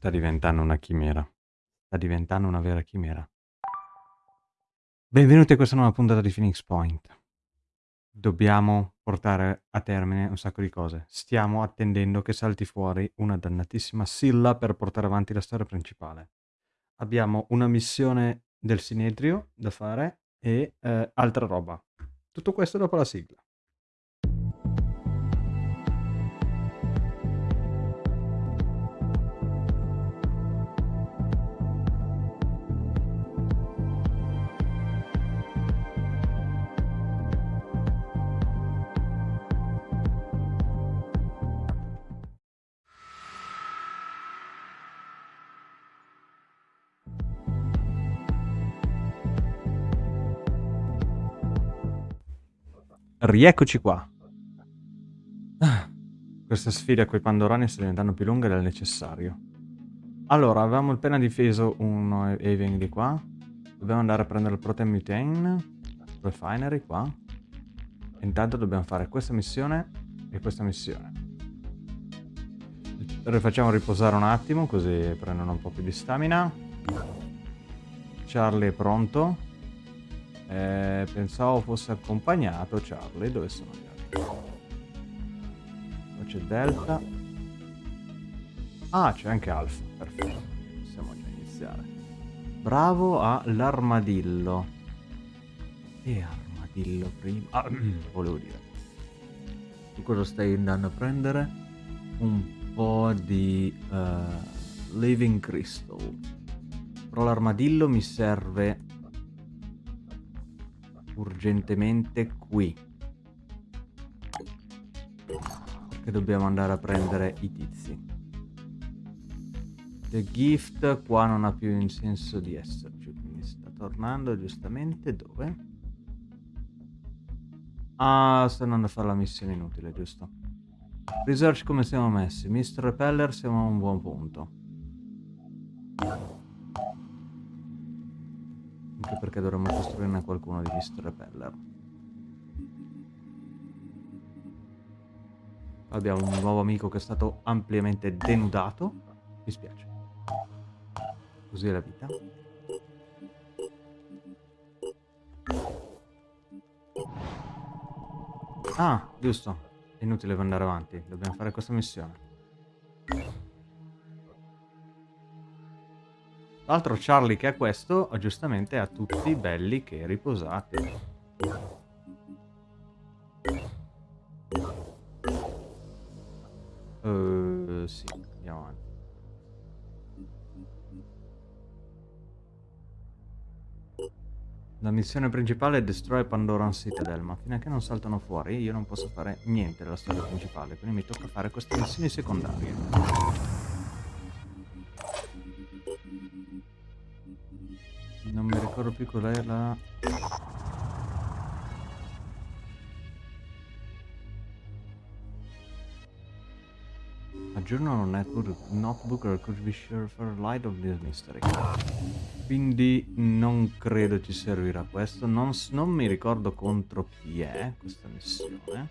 Sta diventando una chimera. Sta diventando una vera chimera. Benvenuti a questa nuova puntata di Phoenix Point. Dobbiamo portare a termine un sacco di cose. Stiamo attendendo che salti fuori una dannatissima Silla per portare avanti la storia principale. Abbiamo una missione del Sinedrio da fare e eh, altra roba. Tutto questo dopo la sigla. Rieccoci qua. Ah, questa sfida con i Pandorani sta diventando più lunga del necessario. Allora, avevamo appena difeso uno Haven di qua. Dobbiamo andare a prendere il Protein Mutane Refinery qua. Intanto dobbiamo fare questa missione e questa missione. Rifacciamo riposare un attimo così prendono un po' più di stamina. Charlie è pronto. Eh, pensavo fosse accompagnato Charlie. Dove sono gli altri? C'è Delta. Ah, c'è anche Alfa. Perfetto. Possiamo già iniziare. Bravo all'armadillo. E armadillo prima. Ah, volevo dire. Tu cosa stai andando a prendere? Un po' di uh, Living Crystal. Però l'armadillo mi serve urgentemente qui. Che dobbiamo andare a prendere i tizi. The gift qua non ha più senso di esserci, quindi sta tornando giustamente dove? Ah, sta andando a fare la missione inutile, giusto? Research come siamo messi? Mr. Repeller siamo a un buon punto. Anche perché dovremmo costruirne qualcuno di Mr. Repeller. Abbiamo un nuovo amico che è stato ampiamente denudato. Mi spiace. Così è la vita. Ah, giusto. È inutile andare avanti. Dobbiamo fare questa missione. L'altro Charlie che ha questo, giustamente ha tutti belli che riposati. Uh, sì, andiamo avanti. La missione principale è Destroy Pandoran Citadel, ma che non saltano fuori io non posso fare niente della storia principale, quindi mi tocca fare queste missioni secondarie. Più qual è la... A journal notebook or could be sure for light of this mystery. Quindi non credo ci servirà questo. Non, non mi ricordo contro chi è questa missione.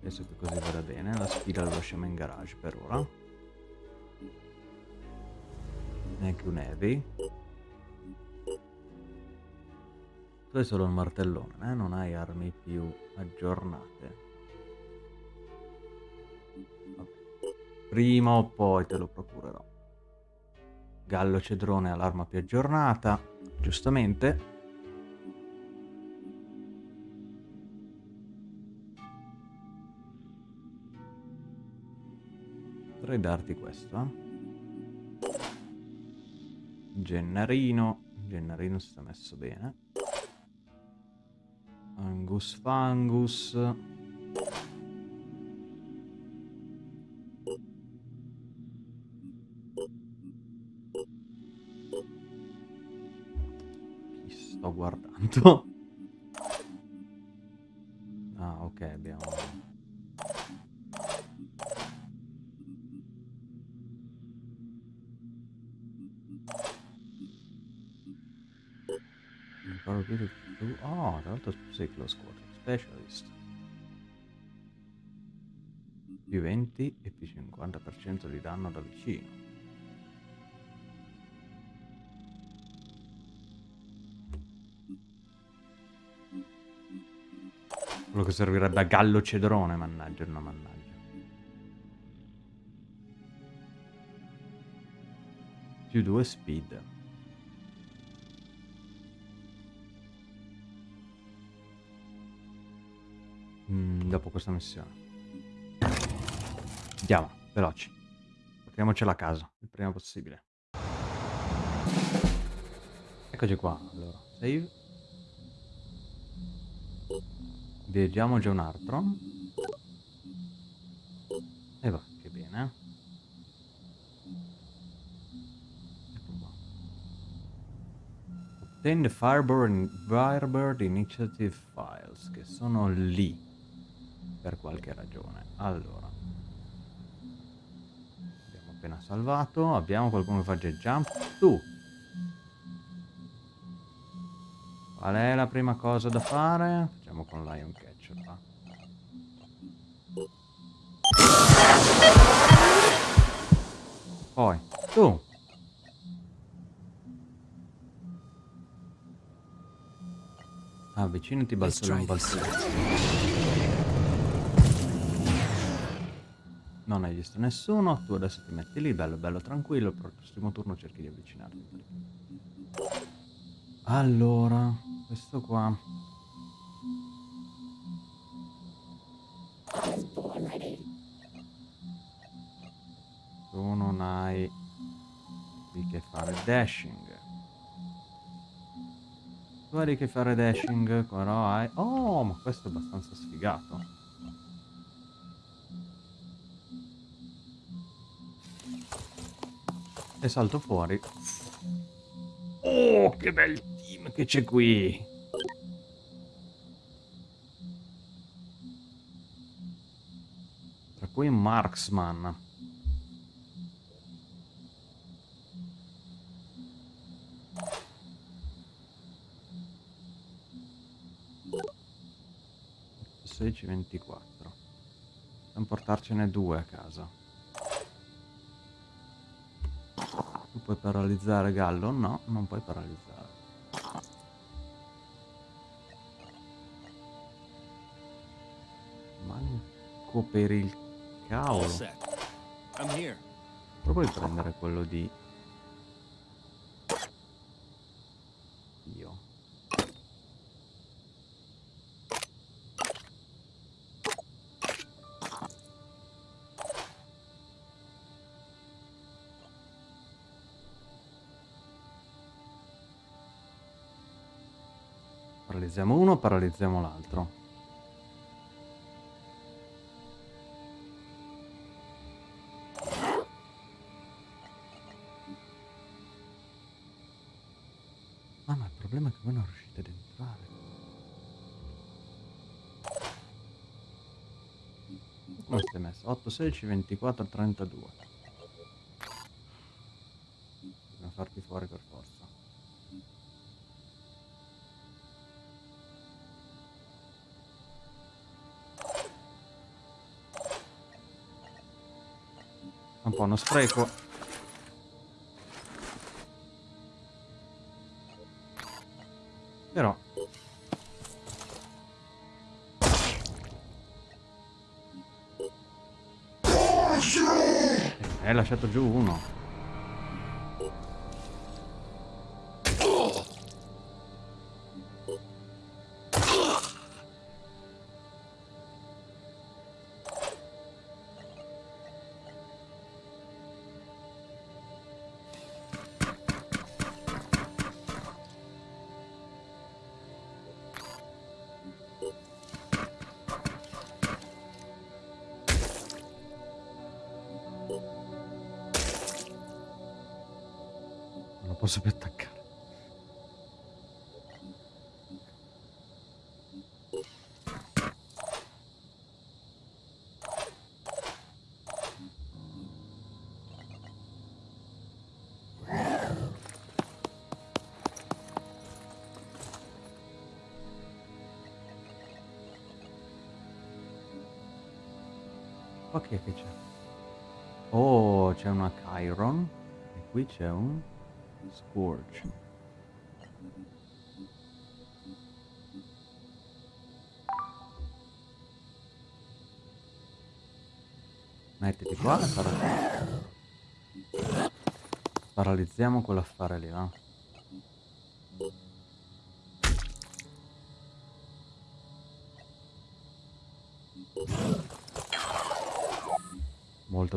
Penso che così vada bene. La sfida la lasciamo in garage per ora. Neanche un heavy. Tu hai solo il martellone, eh? non hai armi più aggiornate. Prima o poi te lo procurerò. Gallo cedrone ha l'arma più aggiornata, giustamente. Potrei darti questo, eh? Gennarino. Gennarino si sta messo bene. Angus Fangus. Chi sto guardando? Ah, ok, abbiamo... sei close quarter specialist. Più 20 e più 50% di danno da vicino. Quello che servirebbe a Gallo Cedrone, mannaggia, no mannaggia. Più 2 speed. Dopo questa missione. Andiamo, veloci. Portiamocela a casa, il prima possibile. Eccoci qua, allora. Save. Viaggiamo già un altro. E va, che bene. Ecco qua. Obtain the Firebird, Firebird Initiative Files, che sono lì. Per qualche ragione. Allora. Abbiamo appena salvato. Abbiamo qualcuno che fa jet jump. Tu. Qual è la prima cosa da fare? Facciamo con Lion Catcher, va. Poi, tu. Avvicinati balzone balzone. Non hai visto nessuno, tu adesso ti metti lì, bello bello tranquillo, per il prossimo turno cerchi di avvicinarti. Allora, questo qua Tu non hai di che fare dashing. Tu hai di che fare dashing, però hai... Oh, ma questo è abbastanza sfigato. E salto fuori. Oh, che bel team che c'è qui! Tra cui Marksman. Sedici, 24. Possiamo portarcene due a casa. Tu puoi paralizzare Gallo? No, non puoi paralizzare. Manco per il cavolo. Però puoi prendere quello di... Paralizziamo uno, paralizziamo l'altro. Ah, ma il problema è che voi non riuscite ad entrare. Come stai messo? 8, 16, 24, 32. Spreco. Però... Eh, hai lasciato giù uno. È che c'è? Oh, c'è una Chiron. E qui c'è un Scourge. Mettiti qua e paralizziamo. Paralizziamo quell'affare lì, va?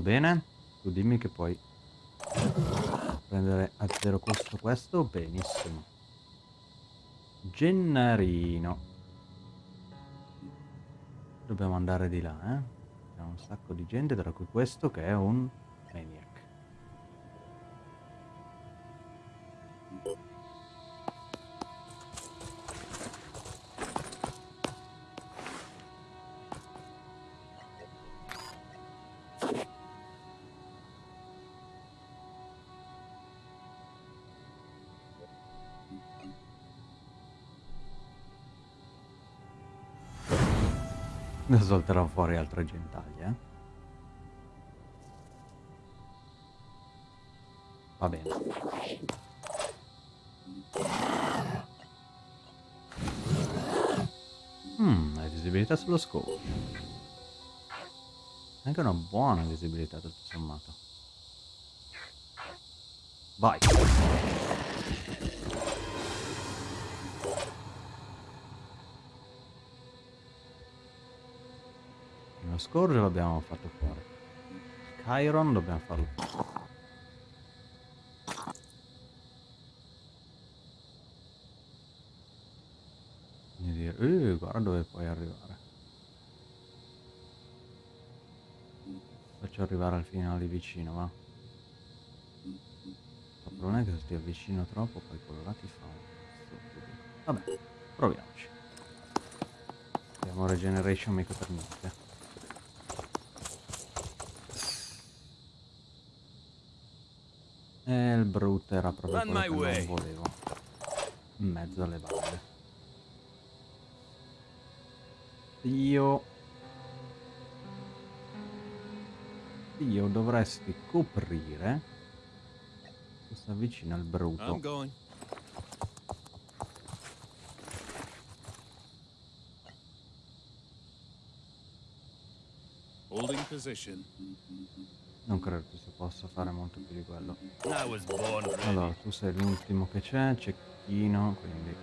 Bene. Tu dimmi che puoi prendere a zero costo questo. Benissimo. Gennarino. Dobbiamo andare di là, eh? C'è un sacco di gente, tra cui questo che è un Salterò fuori altre gentaglie, eh. Va bene. Mmm, hai visibilità sullo scopo. Anche una buona visibilità tutto sommato. Vai. Scorgio l'abbiamo fatto fuori. Chiron dobbiamo farlo Quindi dire, eh, guarda dove puoi arrivare. Faccio arrivare al finale vicino, va. Il problema è che se ti avvicino troppo poi quello là ti fa. Vabbè, proviamoci. Abbiamo regeneration mica per niente. E il brutto era proprio quello che non volevo. In mezzo alle valle. Io... Io dovresti coprire... Questa vicino al brutto. Holding position. Non credo che si possa fare molto più di quello. Allora, tu sei l'ultimo che c'è, cecchino, quindi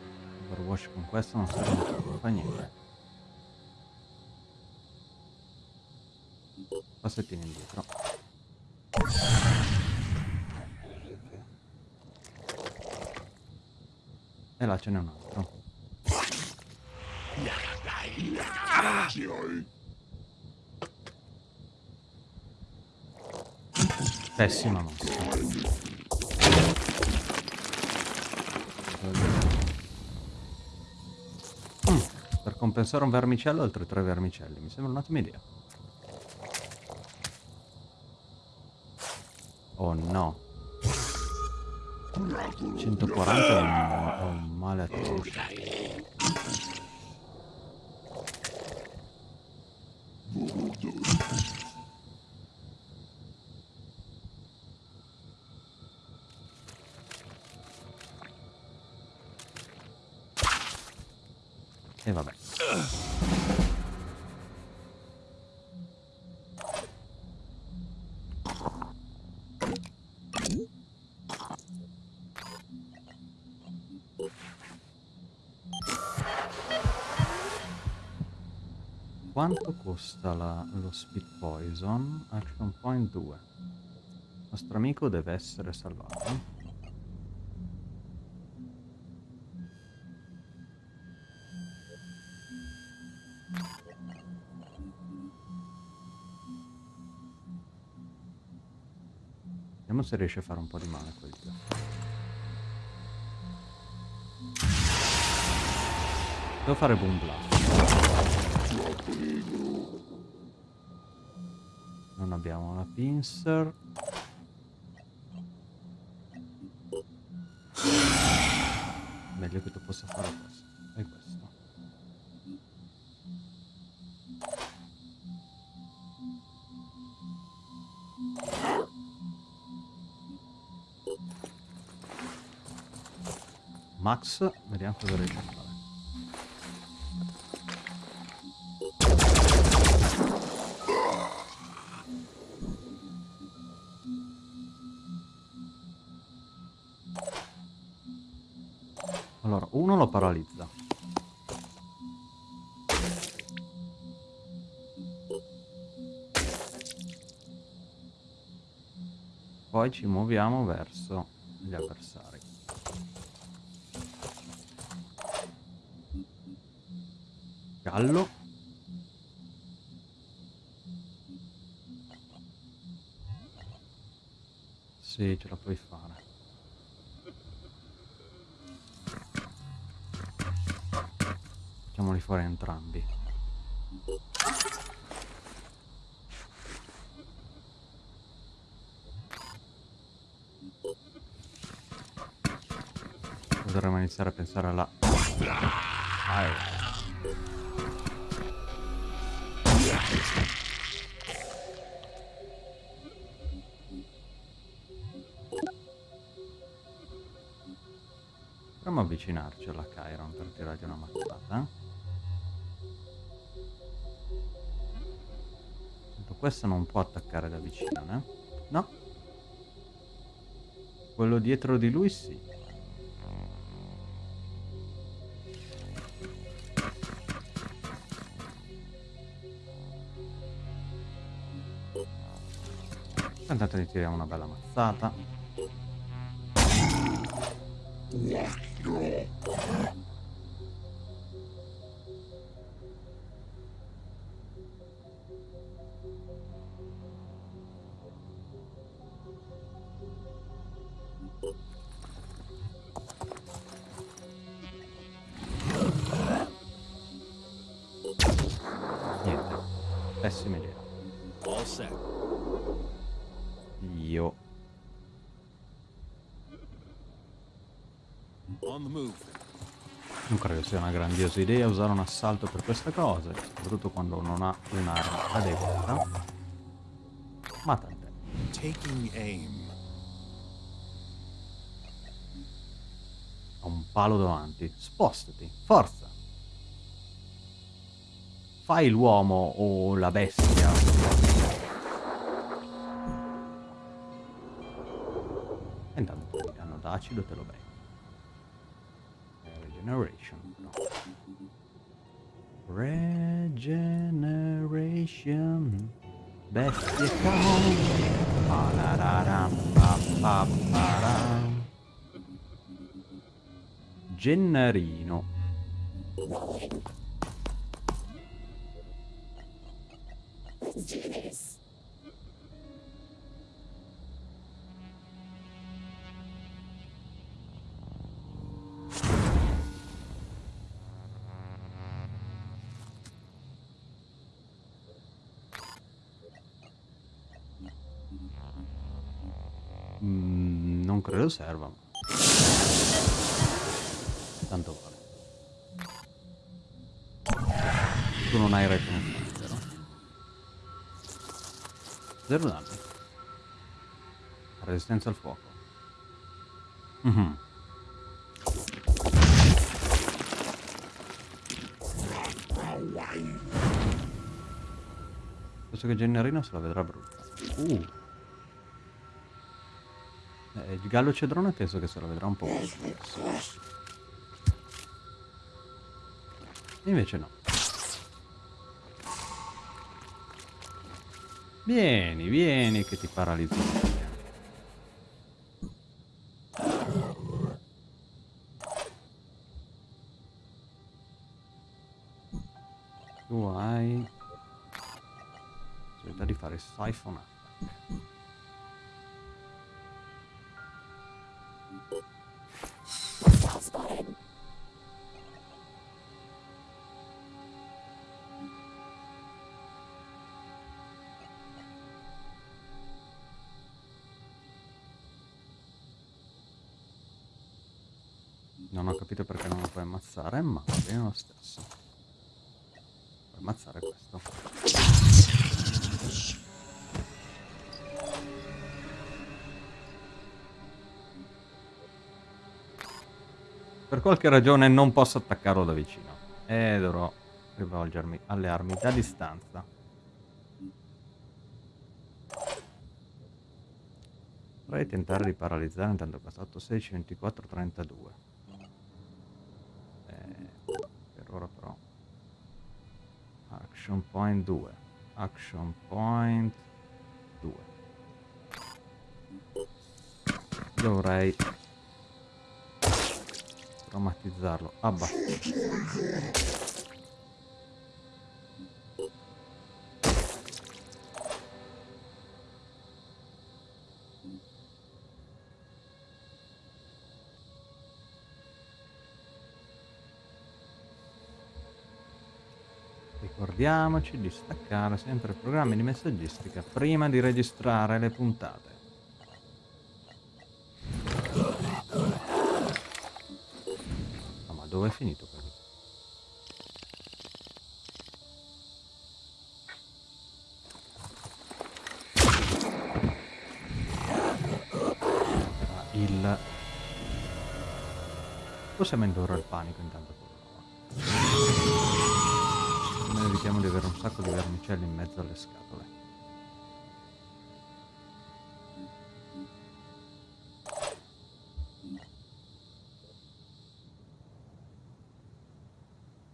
Overwatch con questo non serve molto, fa niente. Passettino indietro. E là ce n'è un altro. Pessima mossa. Mm, per compensare un vermicello altri tre vermicelli. Mi sembra un'ottima idea. Costa la, lo speed poison? Action point 2. Il nostro amico deve essere salvato. Vediamo se riesce a fare un po' di male quel dio. Devo fare boom blast non abbiamo una pincer. Meglio che tu possa fare questo e questo. Max, vediamo cosa riesce Poi ci muoviamo verso gli avversari. Gallo. Sì, ce la puoi fare. Facciamoli fuori entrambi. Potremmo iniziare a pensare alla... Proviamo a avvicinarci alla Chiron per tirargli una mazzata. Questo non può attaccare da vicino, eh? No. Quello dietro di lui sì. Tiriamo una bella mazzata. Grandiosa idea usare un assalto per queste cose, soprattutto quando non ha un'arma adeguata. Ma tant'è. Taking aim. Ha un palo davanti. Spostati, forza. Fai l'uomo o la bestia. E intanto il danno d'acido te lo becchi. Eh, Regeneration. Regeneration. Bestie. Gennarino. Mm, serva. Tanto vale. Tu non hai retenzione, vero? Zero danni. Resistenza al fuoco. Mhm. Penso che Gennarino se la vedrà brutta. Uh. Eh, il gallo cedrone penso che se la vedrà un po'. Invece no. Vieni, vieni che ti paralizzo. Tu hai... possibilità di fare siphon lo stesso. Ammazzare questo. Per qualche ragione non posso attaccarlo da vicino. E dovrò rivolgermi alle armi da distanza. Potrei tentare di paralizzare intanto 8, 16, 24, 32. Eh, per ora però. Action point 2. Action point 2. Dovrei traumatizzarlo abbastanza. Ricordiamoci di staccare sempre i programmi di messaggistica prima di registrare le puntate. No, ma dove è finito quello? Era il... Possiamo indurre il panico intanto evitiamo di avere un sacco di vermicelli in mezzo alle scatole.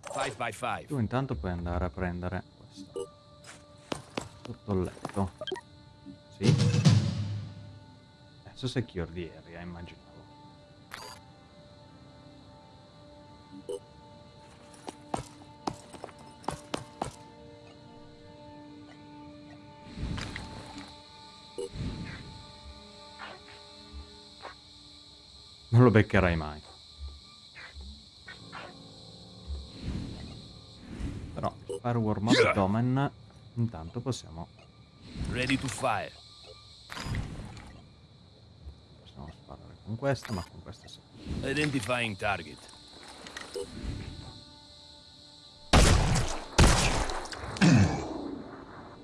Five by five. Tu intanto puoi andare a prendere questo. Sotto il letto. Sì. Adesso secure di area, immaginavo. Beccherai mai. Però Fireworm Abdomen intanto possiamo, Ready to fire. possiamo sparare con questa, ma con questa sì. Identifying target.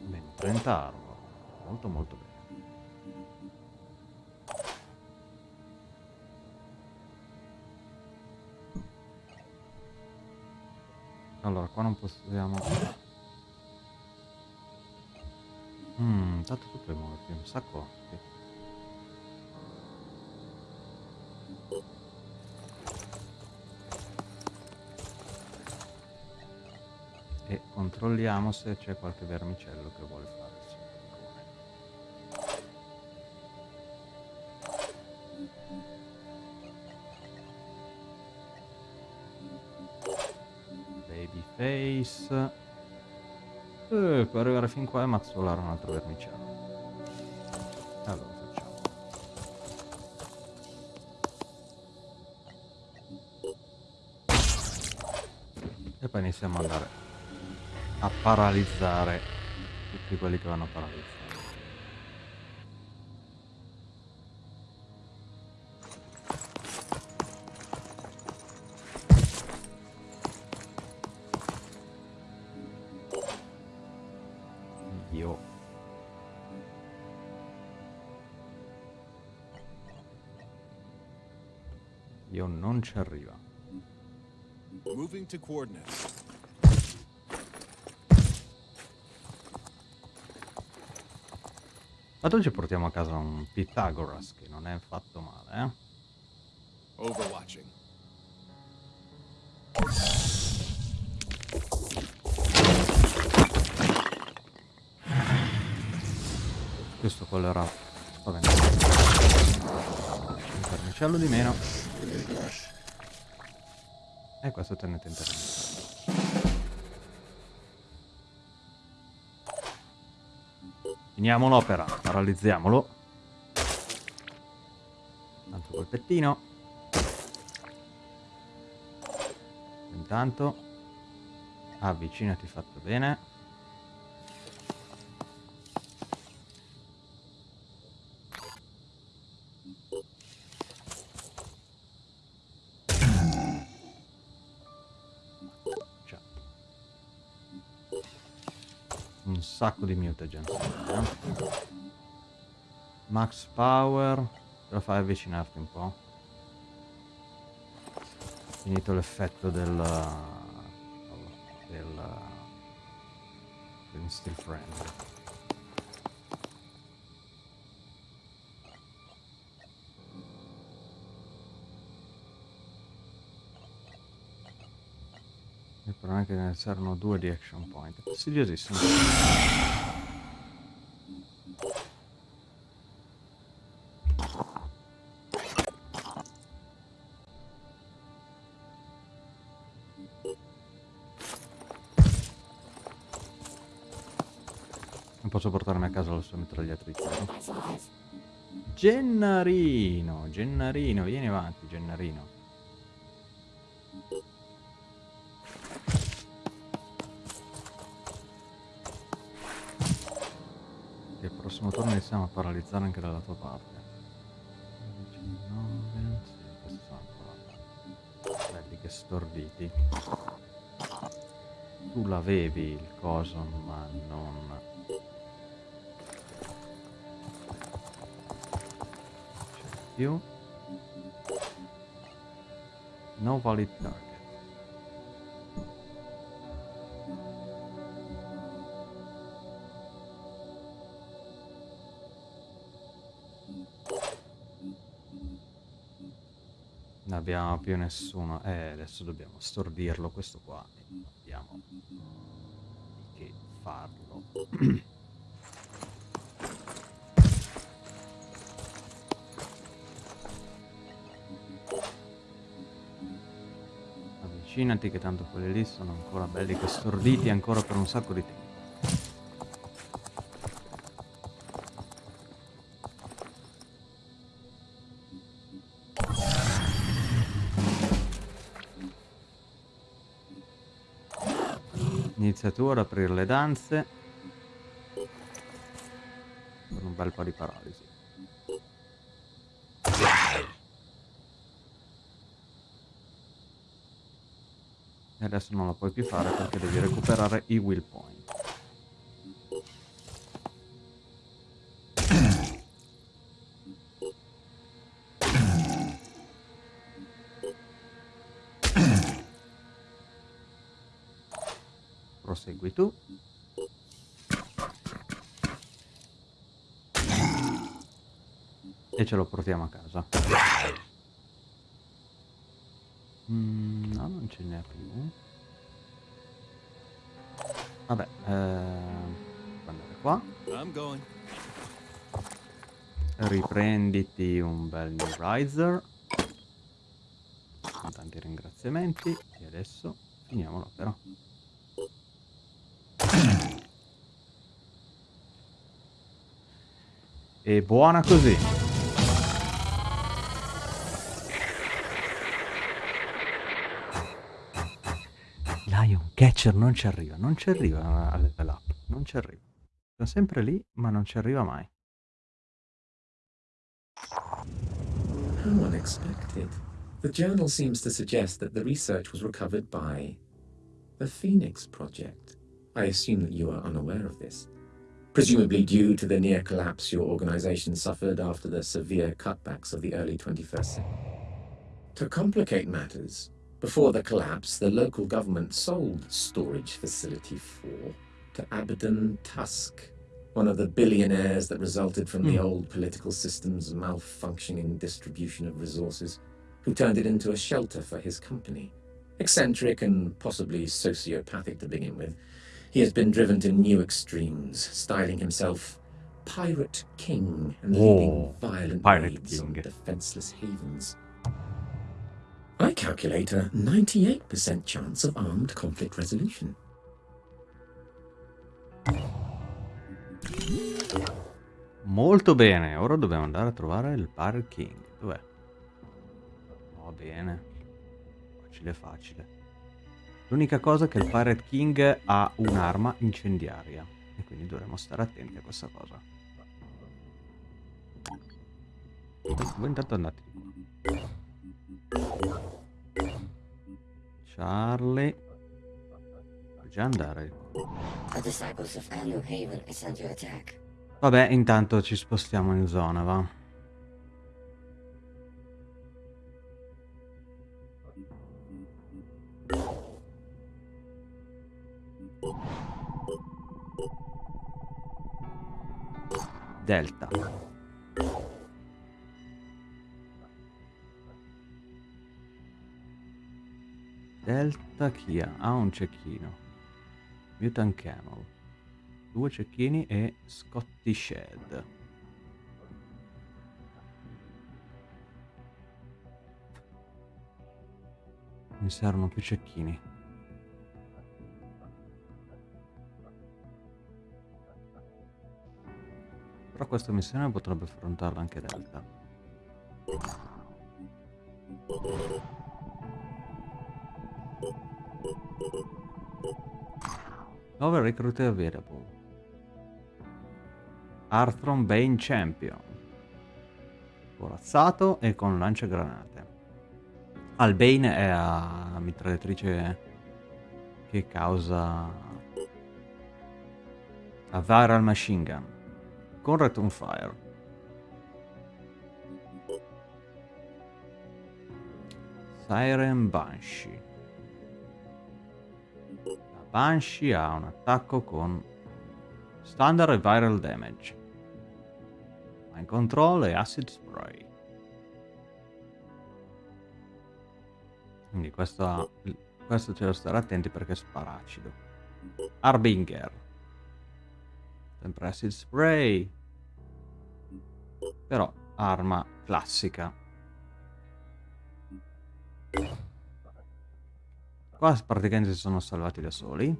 Bene, 30 armor. Molto molto bene. Allora, qua non possiamo... Mmm, tanto tu puoi muoverti un sacco. E controlliamo se c'è qualche vermicello che vuole fare Babyface. Eh, per arrivare fin qua e mazzolare un altro vermicello. Allora facciamo. E poi iniziamo ad andare a paralizzare tutti quelli che vanno paralizzati. Io non ci arriva. Moving to coordinates. Ma oggi portiamo a casa un Pythagoras che non è fatto male, eh? Overwatching. Questo quello era spaventante. Un vermicello di meno. E questo tenete in terra. Finiamo l'opera, paralizziamolo. Altro colpettino. Intanto avvicinati fatto bene. Sacco di mutagen. Max power. Ce la fai avvicinarti un po'? Finito l'effetto del... del... del Steel Friend. È che ne servono due di action point. È fastidiosissimo. Non posso portarmi a casa la sua mitragliatrice. Gennarino, Gennarino, vieni avanti, Gennarino. Paralizzare anche dalla tua parte. 19, sì, questi sono ancora belli che storditi. Tu l'avevi il coso, ma non... C'è più. No valid target. Non abbiamo più nessuno. Eh, adesso dobbiamo stordirlo questo qua. E abbiamo che farlo. Avvicinati che tanto quelli lì sono ancora belli che storditi ancora per un sacco di tempo. Inizia aprire le danze. Con un bel po' di paralisi. E adesso non lo puoi più fare perché devi recuperare i will point. Ce lo portiamo a casa. Mm, no, non ce n'è più. Vabbè, ehm, andare qua. Riprenditi un bel New Riser. Con tanti ringraziamenti. E adesso finiamo l'opera. E buona così. Catcher non ci arriva, non ci arriva al level up, non ci arriva. Sono sempre lì, ma non ci arriva mai. How unexpected. The journal seems to suggest that the research was recovered by the Phoenix Project. I assume that you are unaware of this. Presumably due to the near collapse your organization suffered after the severe cutbacks of the early 21st century. To complicate matters, before the collapse, the local government sold Storage Facility 4 to Abaddon Tusk, one of the billionaires that resulted from the Hmm. old political system's malfunctioning distribution of resources, who turned it into a shelter for his company. Eccentric and possibly sociopathic to begin with, he has been driven to new extremes, styling himself Pirate King and leading Oh, violent raids on defenseless havens. I calculate a 98% chance of armed conflict resolution. Molto bene, ora dobbiamo andare a trovare il Pirate King. Dov'è? Va bene. Facile facile. L'unica cosa è che il Pirate King ha un'arma incendiaria. E quindi dovremo stare attenti a questa cosa. Voi intanto andate di qua. Charlie. Puoi già andare. Vabbè, intanto ci spostiamo in zona, va. Delta. Delta chi ha? Ha un cecchino. Mutant Camel. Due cecchini e Scotty Shed. Mi servono più cecchini. Però questa missione potrebbe affrontarla anche Delta. Nuove recrute available. Arthron Bane Champion. Corazzato e con lanciagranate. Albane è a mitragliatrice che causa a viral machine gun con return fire. Siren Banshee. Banshee ha un attacco con standard e viral damage. Mind control e acid spray. Quindi questo, questo c'è da stare attenti perché spara acido. Harbinger. Sempre acid spray. Però arma classica. Qua praticamente si sono salvati da soli.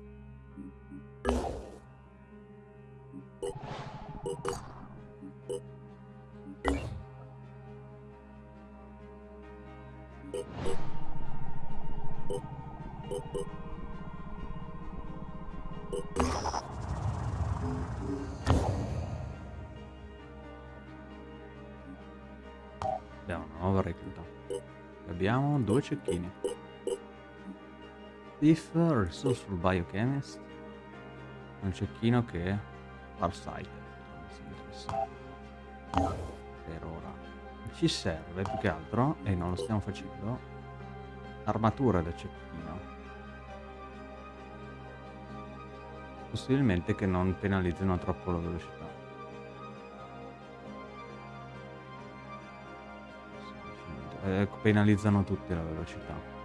Abbiamo una. Abbiamo due cecchini. Thief, Resourceful Biochemist. Un cecchino che è Farsighted. Per ora. Ci serve più che altro, e non lo stiamo facendo, armatura da cecchino. Possibilmente che non penalizzino troppo la velocità. Eh, penalizzano tutti la velocità.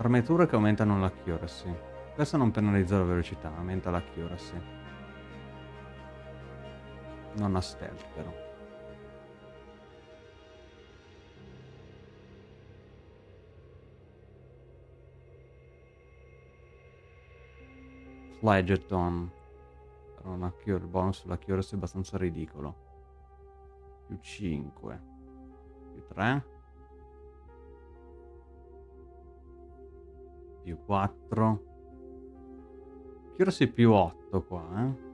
Armature che aumentano l'accuracy. Questo non penalizza la velocità, aumenta l'accuracy. Non ha stealth però. Flageton. Però una cure, il bonus sull'accuracy è abbastanza ridicolo. Più 5. Più 3. Più 4. Accuracy più 8 qua, eh.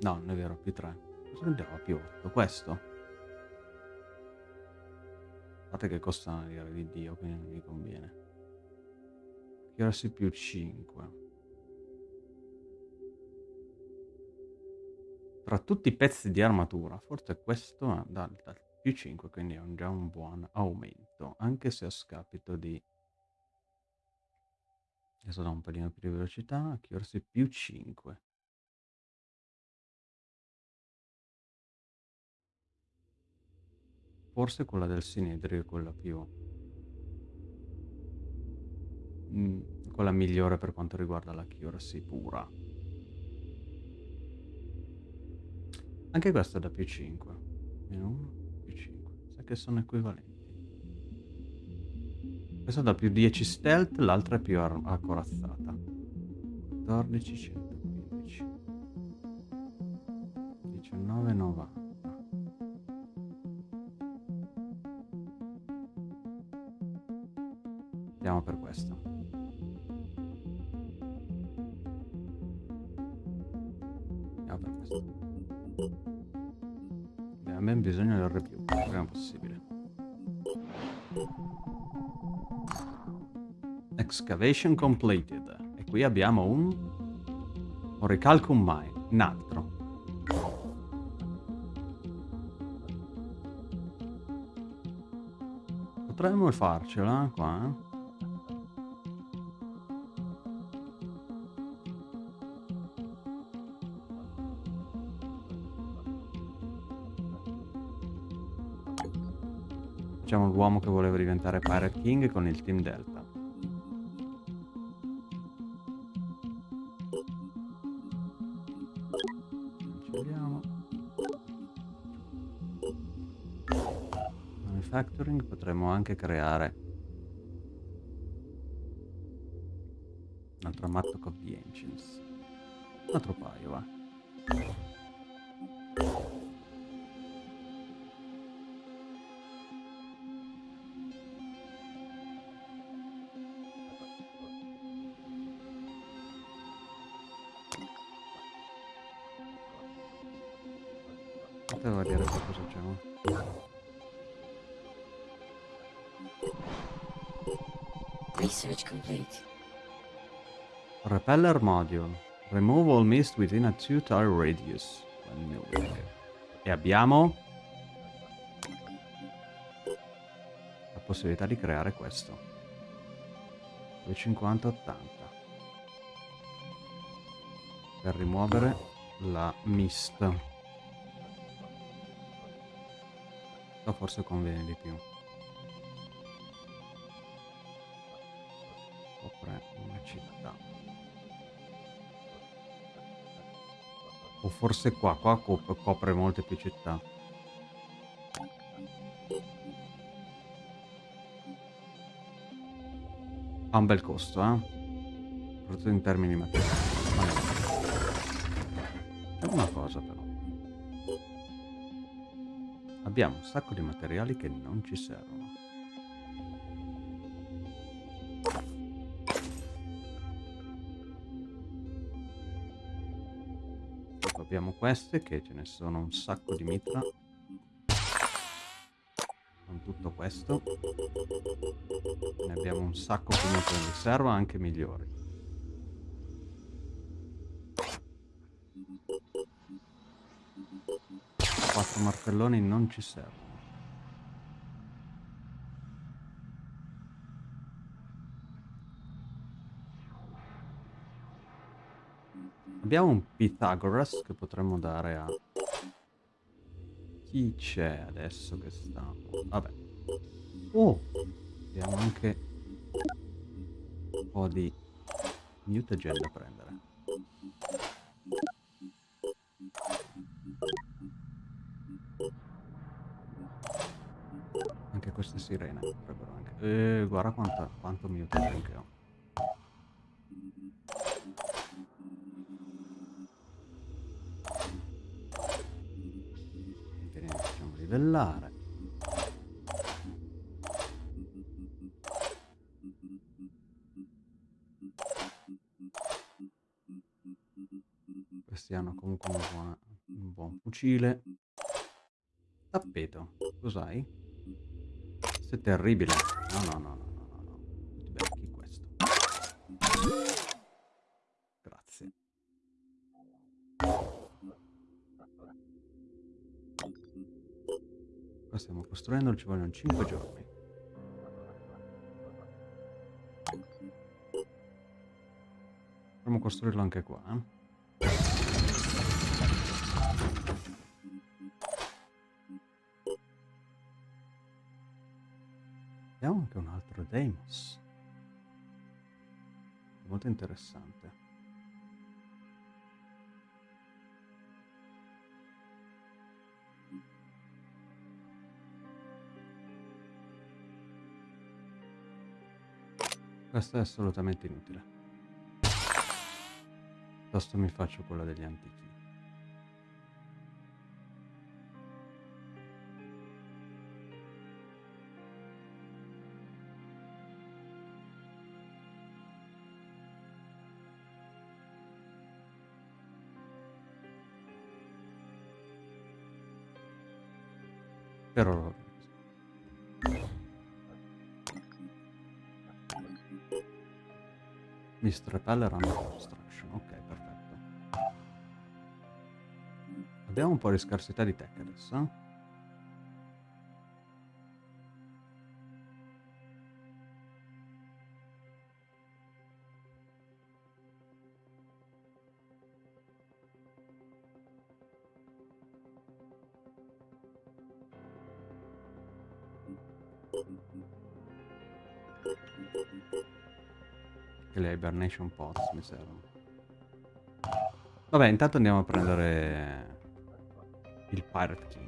No, non è vero, più 3. Cosa a più 8? Questo? A parte che costa una di Dio, quindi non mi conviene. Accuracy più 5. Tra tutti i pezzi di armatura, forse questo ha dal, dal più 5, quindi è un, già un buon aumento, anche se a scapito di... Adesso da un pelino più di velocità, accuracy più 5. Forse quella del Sinedrio è quella più... Mm, quella migliore per quanto riguarda l'accuracy pura. Anche questa da più 5. Meno 1, più 5. Sa che sono equivalenti. Questa da più 10 stealth, l'altra è più accorazzata. 14, 115. 19, 90. Andiamo per questo. Andiamo per questo. Abbiamo ben bisogno del il prima possibile. Excavation completed. E qui abbiamo un... Oricalcum Mine, un altro. Potremmo farcela qua, eh? Facciamo l'uomo che voleva diventare Pirate King con il Team Delta. Cancelliamo. Manufacturing potremmo anche creare un altro Mattock of the Ancients. Un altro paio, va. Research complete. Repeller module. Remove all mist within a 2 tile radius. E abbiamo la possibilità di creare questo. 250-80 per rimuovere la mist. O forse conviene di più. Città. O forse qua, qua cop- copre molte più città. Ha un bel costo, eh? Soprattutto in termini materiali. C'è una cosa però. Abbiamo un sacco di materiali che non ci servono. Abbiamo queste che ce ne sono un sacco di mitra. Con tutto questo. Ne abbiamo un sacco comunque in riserva, anche migliori. Quattro martelloni non ci servono. Abbiamo un Pythagoras che potremmo dare a... Chi c'è adesso che sta? Vabbè. Oh! Abbiamo anche un po' di mutagen da prendere. Anche queste sirene potrebbero anche... Eh, guarda quanta, quanto mutagen che ho. Livellare. Questi hanno comunque una buona- un buon fucile. Tappeto, cos'hai? È terribile. No, no, no, no. Qua stiamo costruendo, ci vogliono 5 giorni. Potremmo costruirlo anche qua, eh? Abbiamo anche un altro Deimos. Molto interessante. Questo è assolutamente inutile. Piuttosto mi faccio quella degli antichi. Repeller and Construction, ok, perfetto. Abbiamo un po' di scarsità di tech adesso, eh? Hibernation pots mi servono. Vabbè, intanto andiamo a prendere il Pirate King.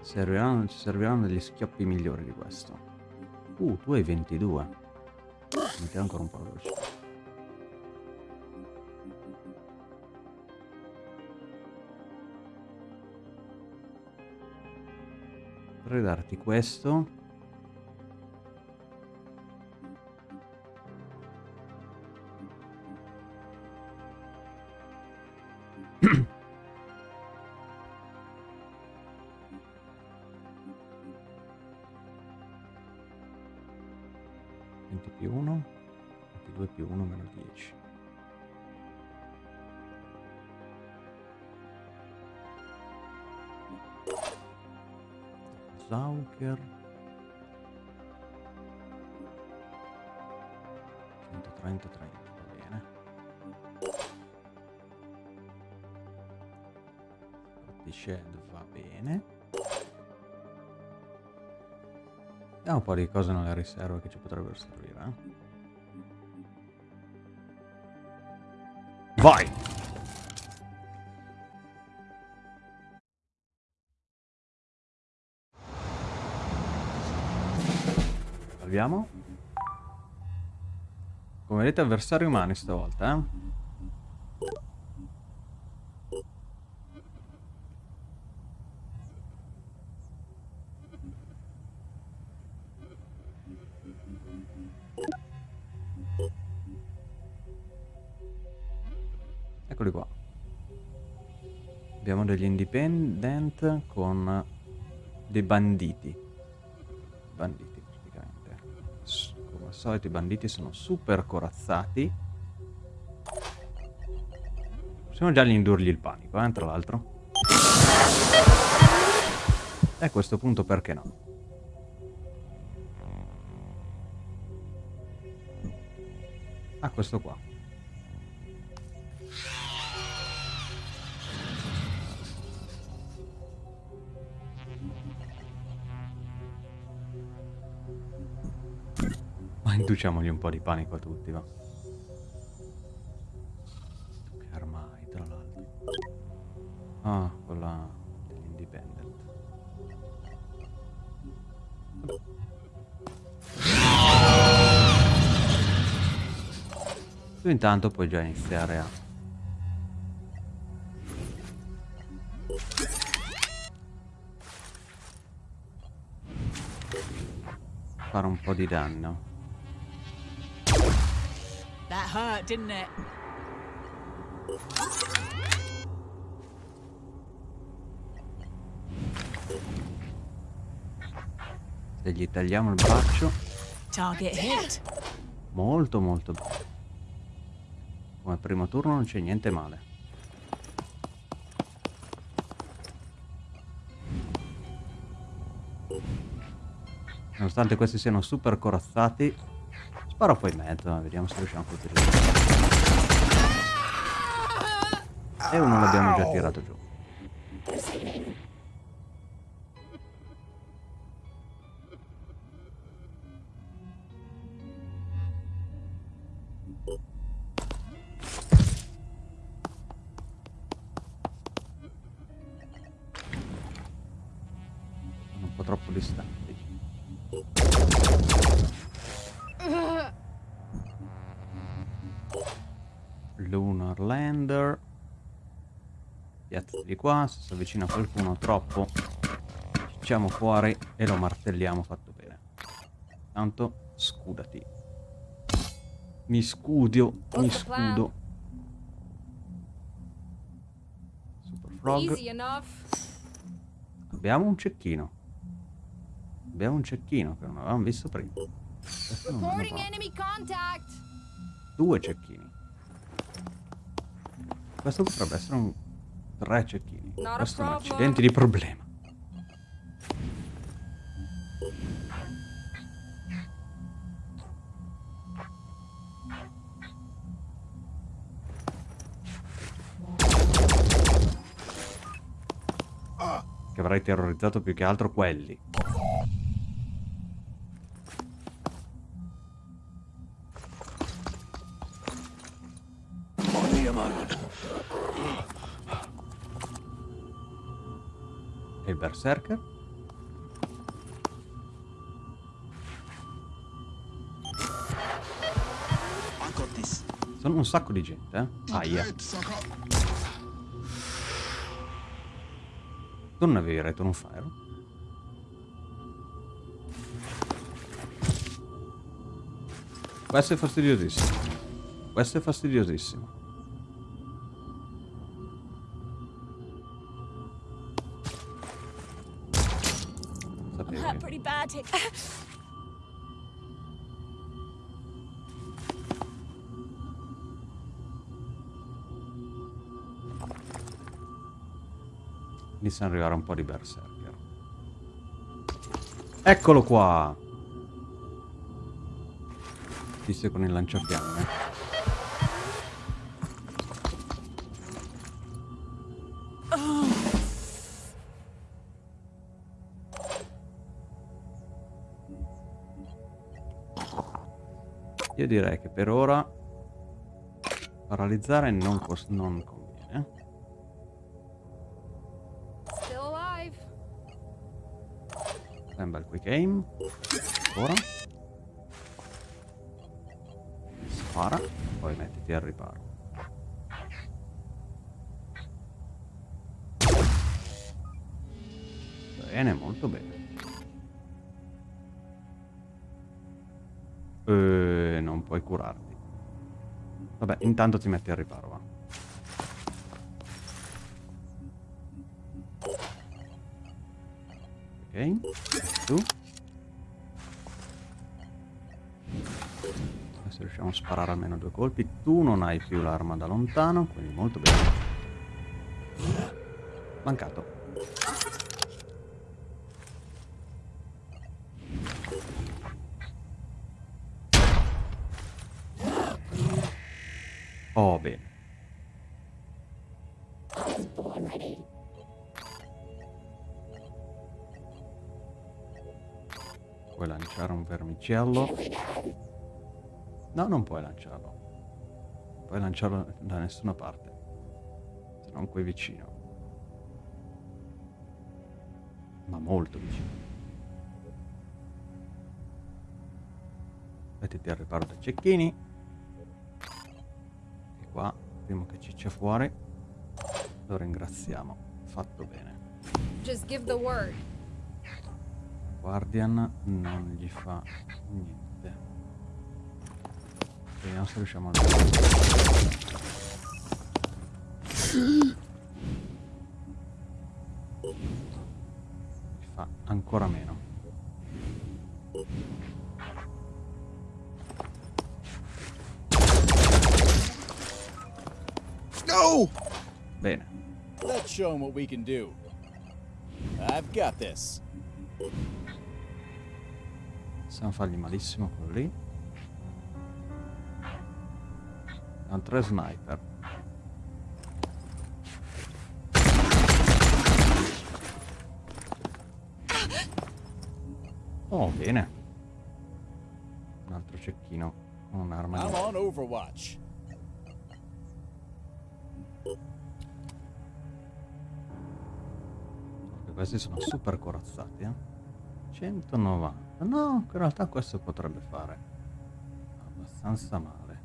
Serviranno, ci serviranno degli schioppi migliori di questo. Uh, tu hai 22. Mettiamo ancora un po' veloce. Potrei darti questo. Po' di cose nelle riserve che ci potrebbero servire. eh. Vai! Salviamo. Come vedete avversari umani stavolta, eh? Dei banditi. Banditi praticamente. Come al solito i banditi sono super corazzati. Possiamo già indurgli il panico, eh, tra l'altro. E a questo punto perché no? Ah, questo qua. Induciamogli un po' di panico a tutti, va. Che arma hai, tra l'altro? Ah, quella dell'independent. Tu intanto puoi già iniziare a... fare un po' di danno. Didn't it? Se gli tagliamo il braccio, Target hit. molto molto bene. Come primo turno non c'è niente male. Nonostante questi siano super corazzati, sparo poi in mezzo, eh, vediamo se riusciamo a colpire. E uno l'abbiamo già tirato giù. Di qua, se si avvicina qualcuno troppo, cicciamo fuori e lo martelliamo fatto bene. Tanto scudati. Mi scudio, mi scudo. Super Frog. Abbiamo un cecchino. Abbiamo un cecchino che non avevamo visto prima. Due cecchini. Questo potrebbe essere un... Tre cecchini. Questo è un accidente di problema. Che avrai terrorizzato più che altro quelli. Berserker? Sono un sacco di gente, eh? Aia. Non avevi retto un fire? Questo è fastidiosissimo. Questo è fastidiosissimo. Hit. Iniziano ad arrivare un po' di berserker. Eccolo qua! Visto con il lanciafiamme. Direi che per ora paralizzare non, non conviene. Fai un bel quick aim. Ora. Spara. Poi mettiti al riparo. Bene, molto bene. Eh, non puoi curarti. Vabbè, intanto ti metti al riparo, va. Ok, tu. Adesso riusciamo a sparare almeno due colpi. Tu non hai più l'arma da lontano, quindi molto bene. Mancato. Vermicello? No, non puoi lanciarlo. Non puoi lanciarlo da nessuna parte. Se non qui vicino. Ma molto vicino. Mettiti al riparo dai cecchini. E qua, prima che ciccia fuori, lo ringraziamo. Fatto bene. Just give the word. Guardian non gli fa niente. Vediamo se riusciamo a... Gli fa ancora meno. No! Bene. Let's show him what we can do. I've got this. Possiamo fargli malissimo quello lì. Ha tre sniper. Oh, bene. Un altro cecchino con un'arma I'm on Overwatch. Questi sono super corazzati, eh. 190. No, in realtà questo potrebbe fare abbastanza male.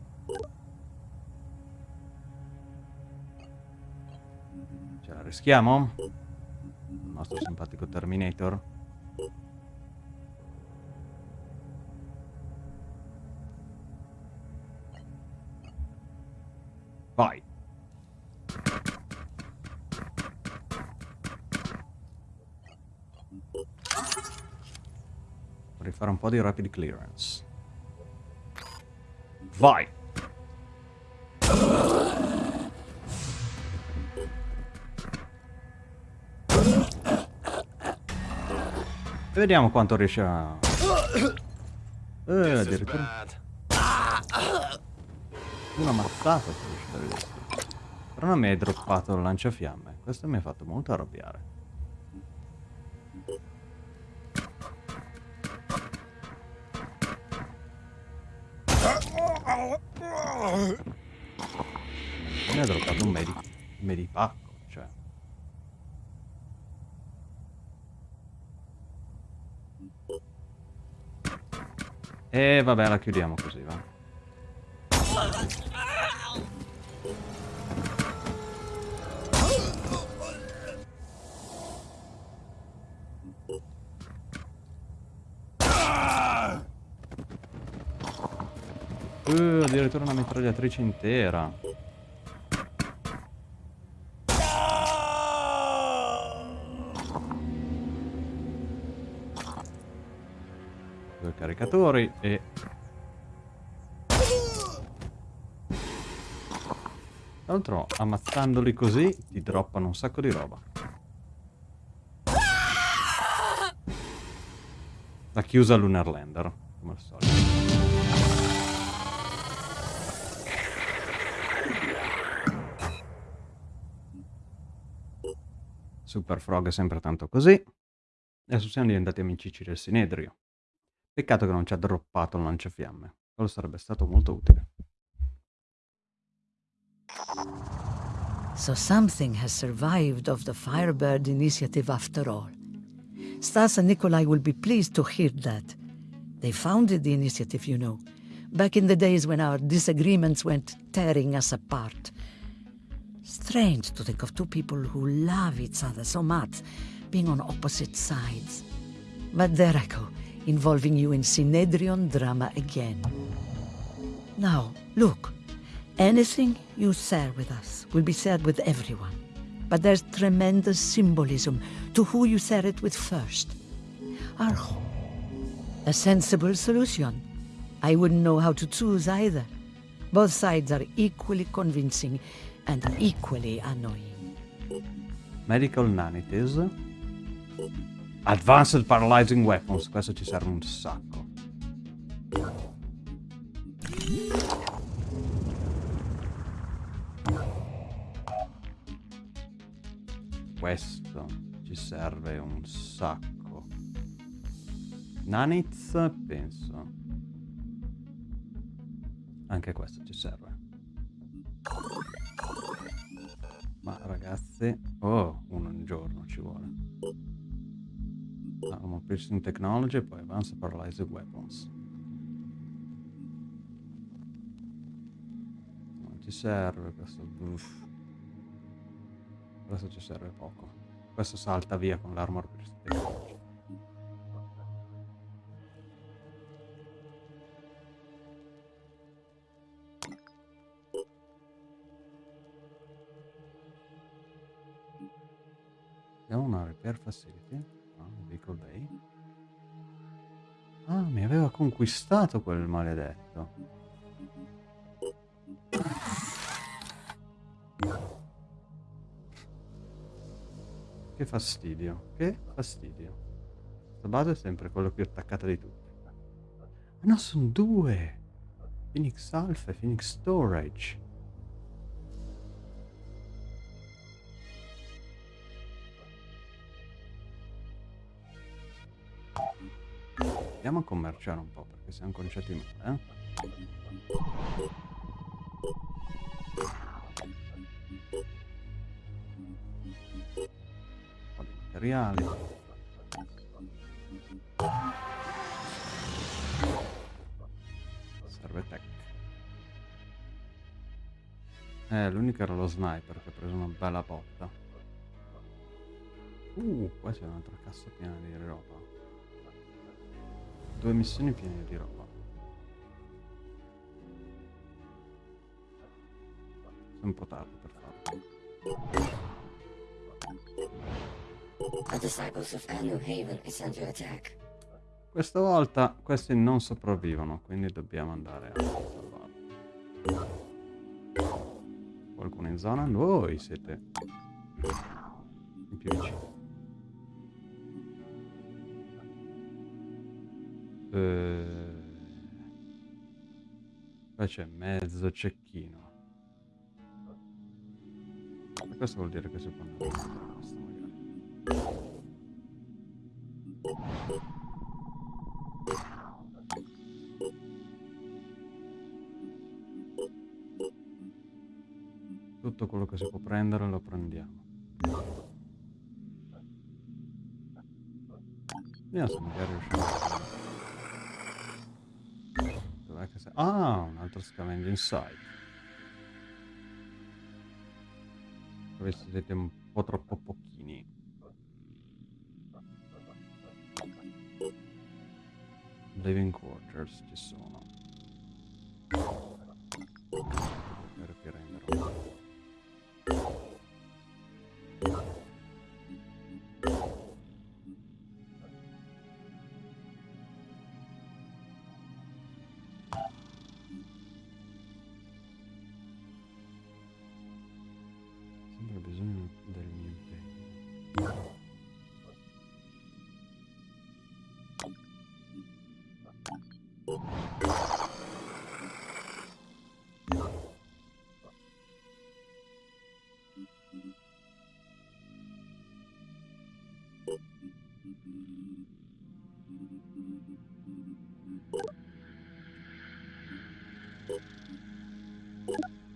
Ce la rischiamo? Il nostro simpatico Terminator? Vai. Fare un po' di rapid clearance. Vai! E vediamo quanto riesce a... Eh, addirittura... Una mazzata. Però non mi hai droppato il lanciafiamme. Questo mi ha fatto molto arrabbiare. Mi ha droppato un medi medipacco, cioè. E vabbè, la chiudiamo così, va. Uh, addirittura una mitragliatrice intera. Due caricatori e... Tra l'altro, ammazzandoli così, ti droppano un sacco di roba. La chiusa Lunar Lander, come al solito. Super Frog è sempre tanto così. Adesso siamo diventati amicici del Sinedrio. Peccato che non ci ha droppato il lanciafiamme. Quello sarebbe stato molto utile. So something has survived of the Firebird initiative after all. Stas and Nikolai will be pleased to hear that. They founded the initiative, you know, back in the days when our disagreements went tearing us apart. Strange to think of two people who love each other so much being on opposite sides. But there I go, involving you in Synedrion drama again. Now, look, anything you share with us will be shared with everyone. But there's tremendous symbolism to who you share it with first. Home. A sensible solution. I wouldn't know how to choose either. Both sides are equally convincing and equally annoying. Medical Nanities. Advanced Paralyzing Weapons. Questo ci serve un sacco. Questo ci serve un sacco. Nanits, penso. Anche questo ci serve. Ma ragazzi... Oh, uno giorno ci vuole. Armor Piercing Technology e poi Advanced Paralyzing Weapons. Non ci serve questo... Uff. Questo ci serve poco. Questo salta via con l'Armor Piercing Technology. Una repair facility. Ah, vehicle bay. Ah, mi aveva conquistato quel maledetto. Che fastidio, che fastidio. Base è sempre quello più attaccata di tutti. Ah no, sono due! Phoenix Alpha e Phoenix Storage. Andiamo a commerciare un po' perché siamo conciati male, eh? Un po' di materiali. Serve tech. Eh, l'unico era lo sniper che ha preso una bella botta. Uh, qua c'è un'altra cassa piena di roba. Due missioni piene di roba. È un po' tardi per farlo. The disciples of Anu Haven is under attack. Questa volta questi non sopravvivono, quindi dobbiamo andare a salvarli. Qualcuno in zona? Voi siete in più vicini. Eh, Qua c'è mezzo cecchino. E questo vuol dire che andare a questo magari. Tutto quello che si può prendere lo prendiamo. Vediamo se magari riusciamo a... Ah, un altro scavenging site. Questi siete un po' troppo pochini. Living quarters ci sono. Per prendere.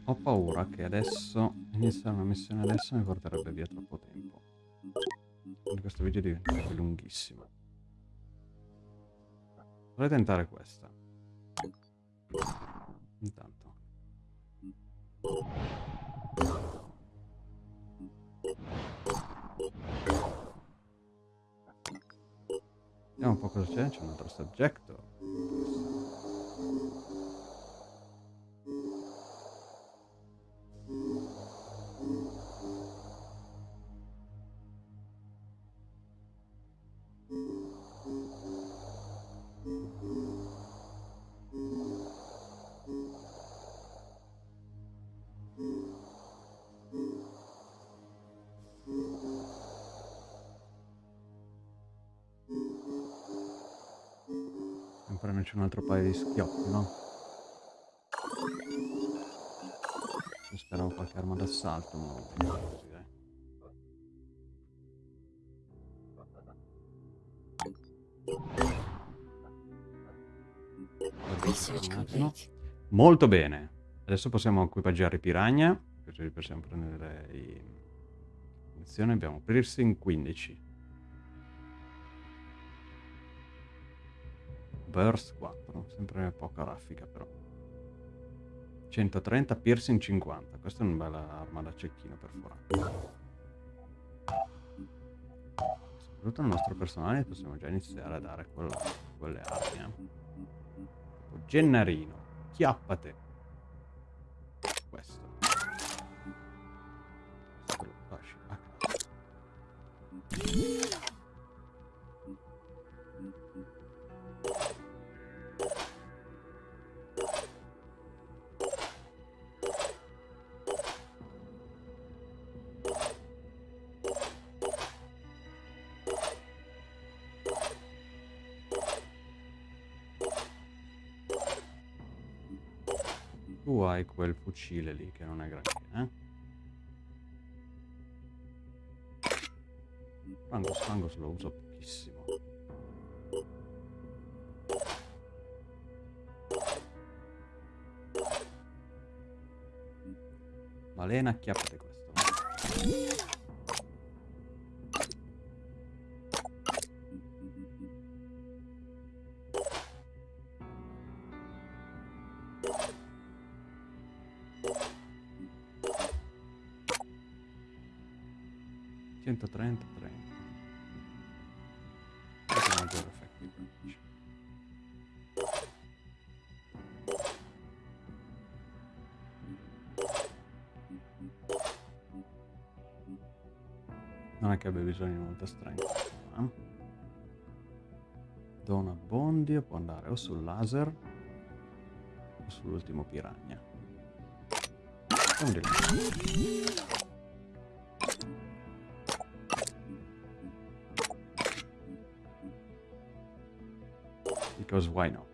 Ho paura che adesso iniziare una missione adesso mi porterebbe via troppo tempo. Quindi questo video diventerebbe lunghissimo. Vorrei tentare questa. Intanto. Vediamo un po' cosa c'è. C'è un altro subjector. Schioppi, no? Io speravo qualche arma d'assalto, ma non così, dai. Attimo. complete. Molto bene. Adesso possiamo equipaggiare i Piranha, così possiamo prendere i... Attenzione, abbiamo piercing 15. Burst 4, sempre poca raffica però. 130, piercing 50. Questa è una bella arma da cecchino perforante. Soprattutto al nostro personale possiamo già iniziare a dare quello- quelle armi. Eh. Gennarino, chiappate. Questo. Questo lo lasci a casa. Hai quel fucile lì che non è granché, eh? Fangos, Fangos lo uso pochissimo. Malena, acchiappate bisogno di molta strength. eh? Dona Bondi può andare o sul laser o sull'ultimo là. Because why not?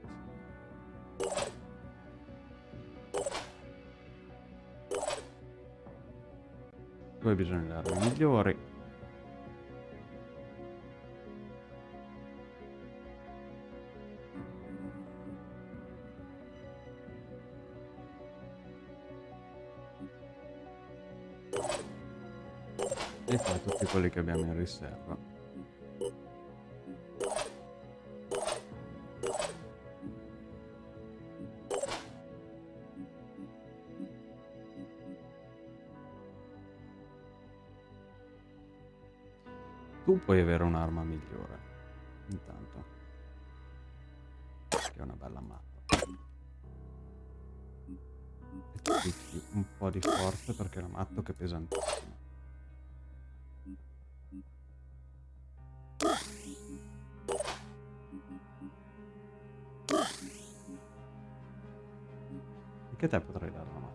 Bisogno di armi migliori. Che abbiamo in riserva. Tu puoi avere un'arma migliore. Intanto. Che è una bella mappa. E tu un po' di forza perché la matto che è pesantissima. Anche te potrei dare una.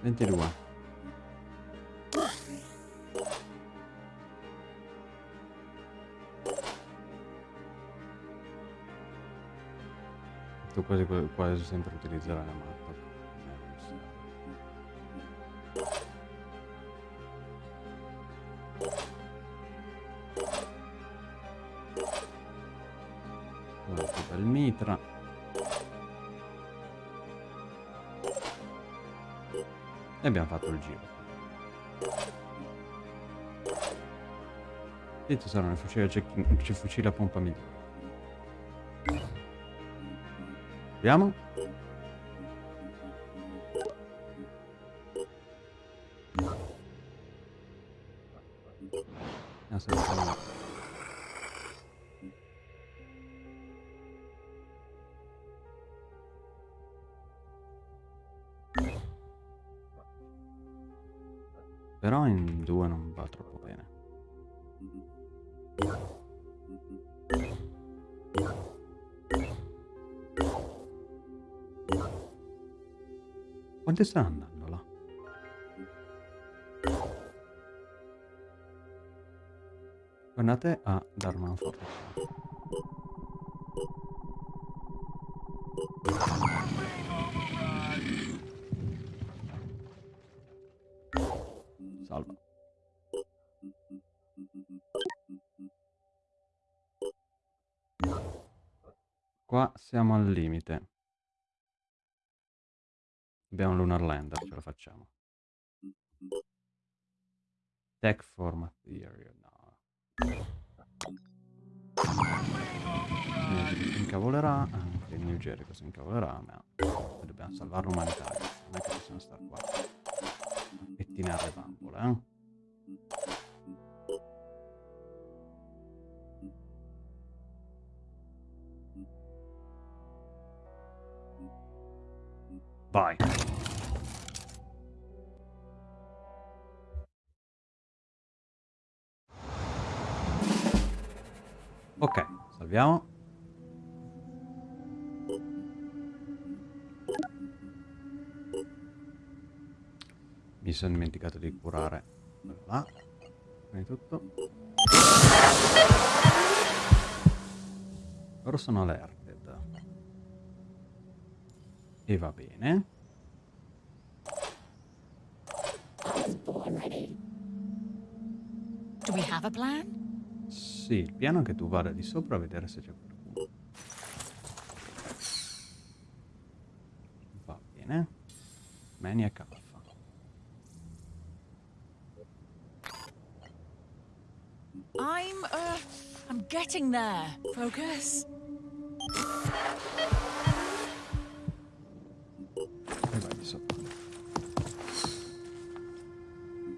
Ventidue. Tu quasi, quasi sempre utilizzerai la matta. E abbiamo fatto il giro. Ci sarà un fucile, a cecchino- c- fucile a pompa migliore. Vediamo. Quante stanno andando là? Tornate a darmi una forza. Salva. Qua siamo al limite. Facciamo. Tech for Material, no. Incavolerà, anche New Jericho si incavolerà, ma dobbiamo salvare l'umanità, non è che possiamo stare qua a pettinare le bambole, eh? Dimenticato di curare. Là. Prima di tutto. Ora sono alerted. E va bene. Do we have a plan? Sì, il piano è che tu vada di sopra a vedere se c'è qualcuno. Va bene. Maniac Alpha. I'm, uh, I'm getting there. Focus.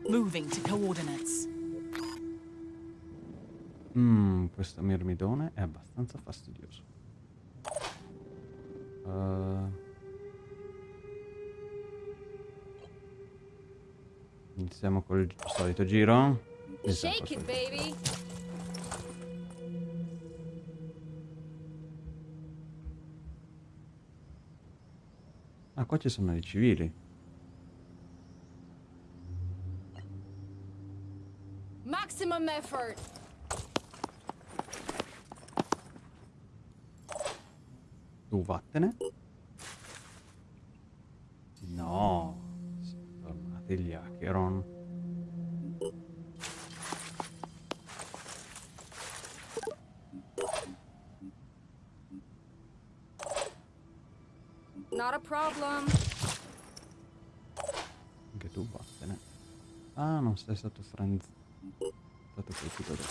Moving to coordinates. Mmm, questo mirmidone è abbastanza fastidioso. Eh, iniziamo col solito giro. Shake it, baby. Ah, qua ci sono i civili. Maximum effort. Tu vattene. No. Sono tornati gli Acheron. Problem. Anche tu vattene. Ah, non sei stato friend... stato colpito da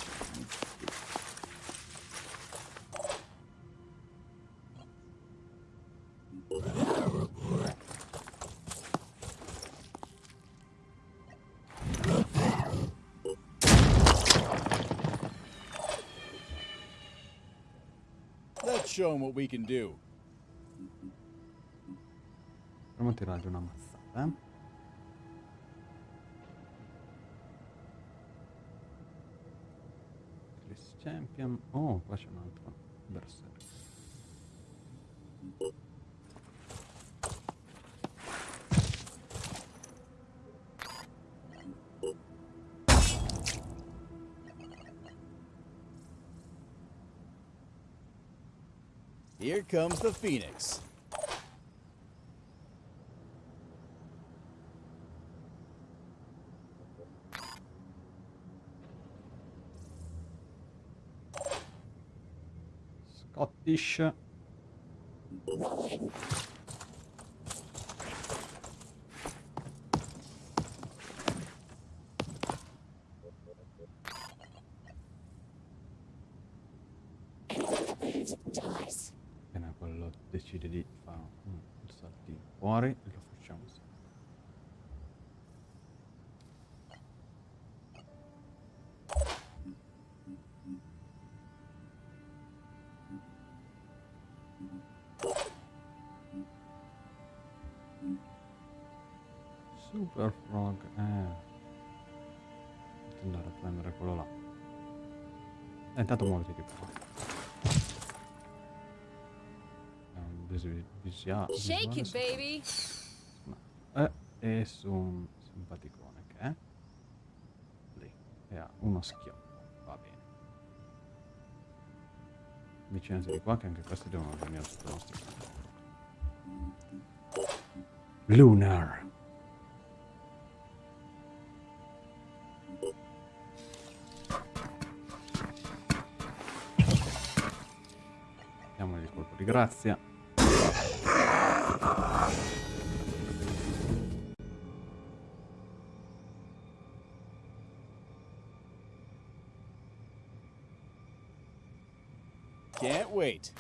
Let's show 'em what we can do. Proviamo a tirargli una mazzata, eh. Chris Champion. Oh, qua c'è un altro berserk. Here comes the Phoenix. Scottish. Appena quello decide di fare un saltino fuori, intanto muoviti di qua. Visi- visia- Shake it, baby. eh, e su un simpaticone che è lì e ha uno schioppo. Va bene. Vicinati di qua che anche questi devono venire sotto nostro campo. Lunar. Grazia. Can't wait.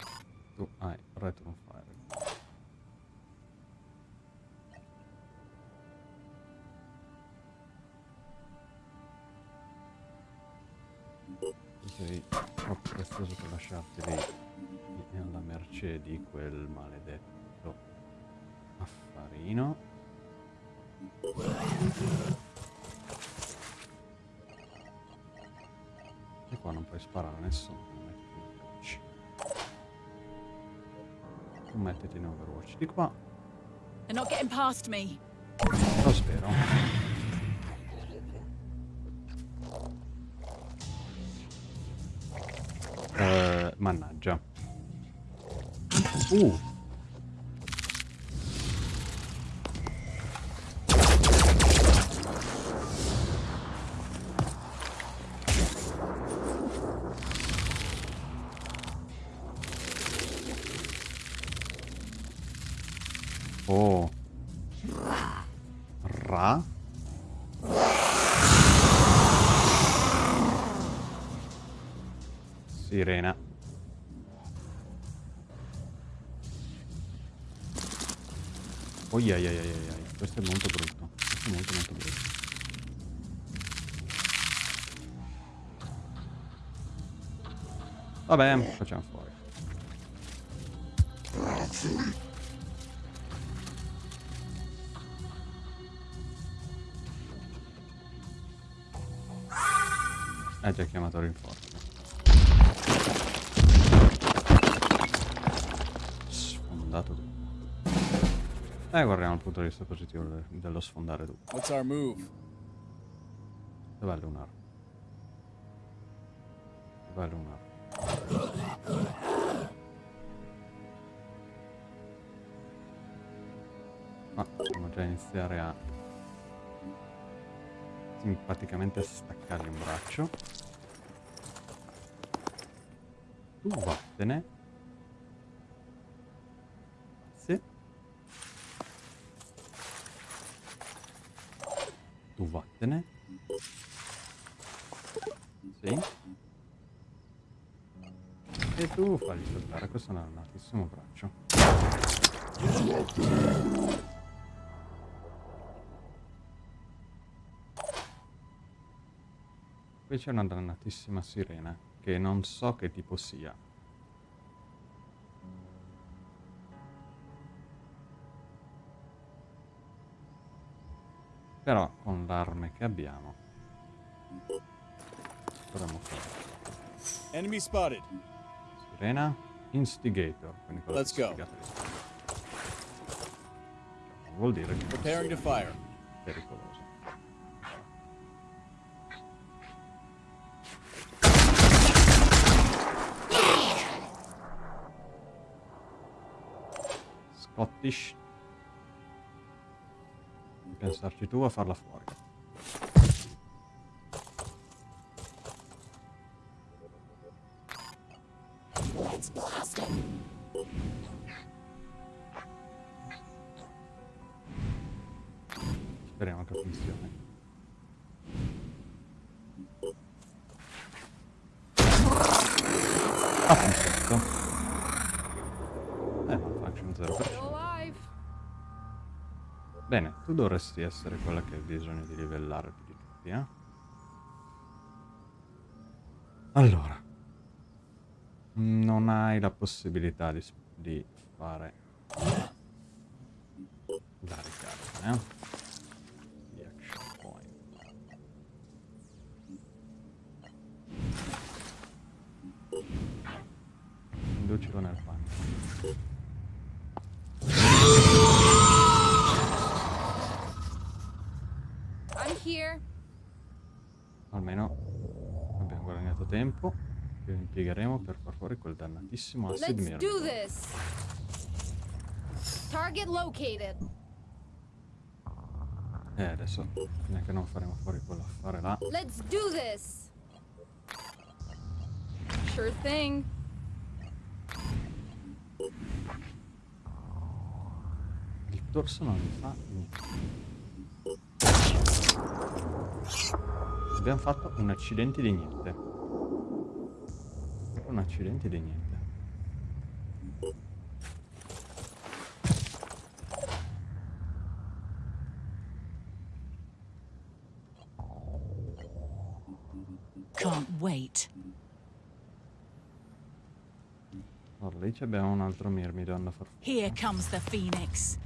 Quel maledetto affarino. E qua non puoi sparare a nessuno. mettiti in Overwatch. Tu mettiti in Overwatch di qua. Lo spero. Uh. Oh, ai, ai, ai. Questo è molto brutto. Molto molto brutto. Vabbè, facciamo fuori. Ha già chiamato rinforzo. Sfondato tutto. Eh, guardiamo il punto di vista positivo de- dello sfondare tutto. What's our move? Dov'è Lunar? Dov'è Lunar? Ma possiamo già iniziare a simpaticamente staccargli un braccio. Tu vattene. Tu vattene. Sì. E tu fagli saltare questo è un altissimo braccio. Qui c'è una dannatissima sirena che non so che tipo sia. Però con l'arme che abbiamo potremmo fare. Enemy spotted. Sirena Instigator. Quindi cosa Let's go. Vuol dire che Preparing to fire. pericoloso. Scottish. Pensarci tu a farla fuori. Dovresti essere quella che ha bisogno di livellare più di tutti, eh? Allora. Non hai la possibilità di, di fare la ricarica, eh? Far fuori quel dannatissimo acid Let's do this. Target located. Eh, adesso neanche non faremo fuori quell'affare là. Let's do this. Sure thing. Il torso non mi fa niente. Abbiamo fatto un accidente di niente. Un accidente di niente. Can't wait. Allora, lì abbiamo un altro Myrmidon da far. Here comes the phoenix.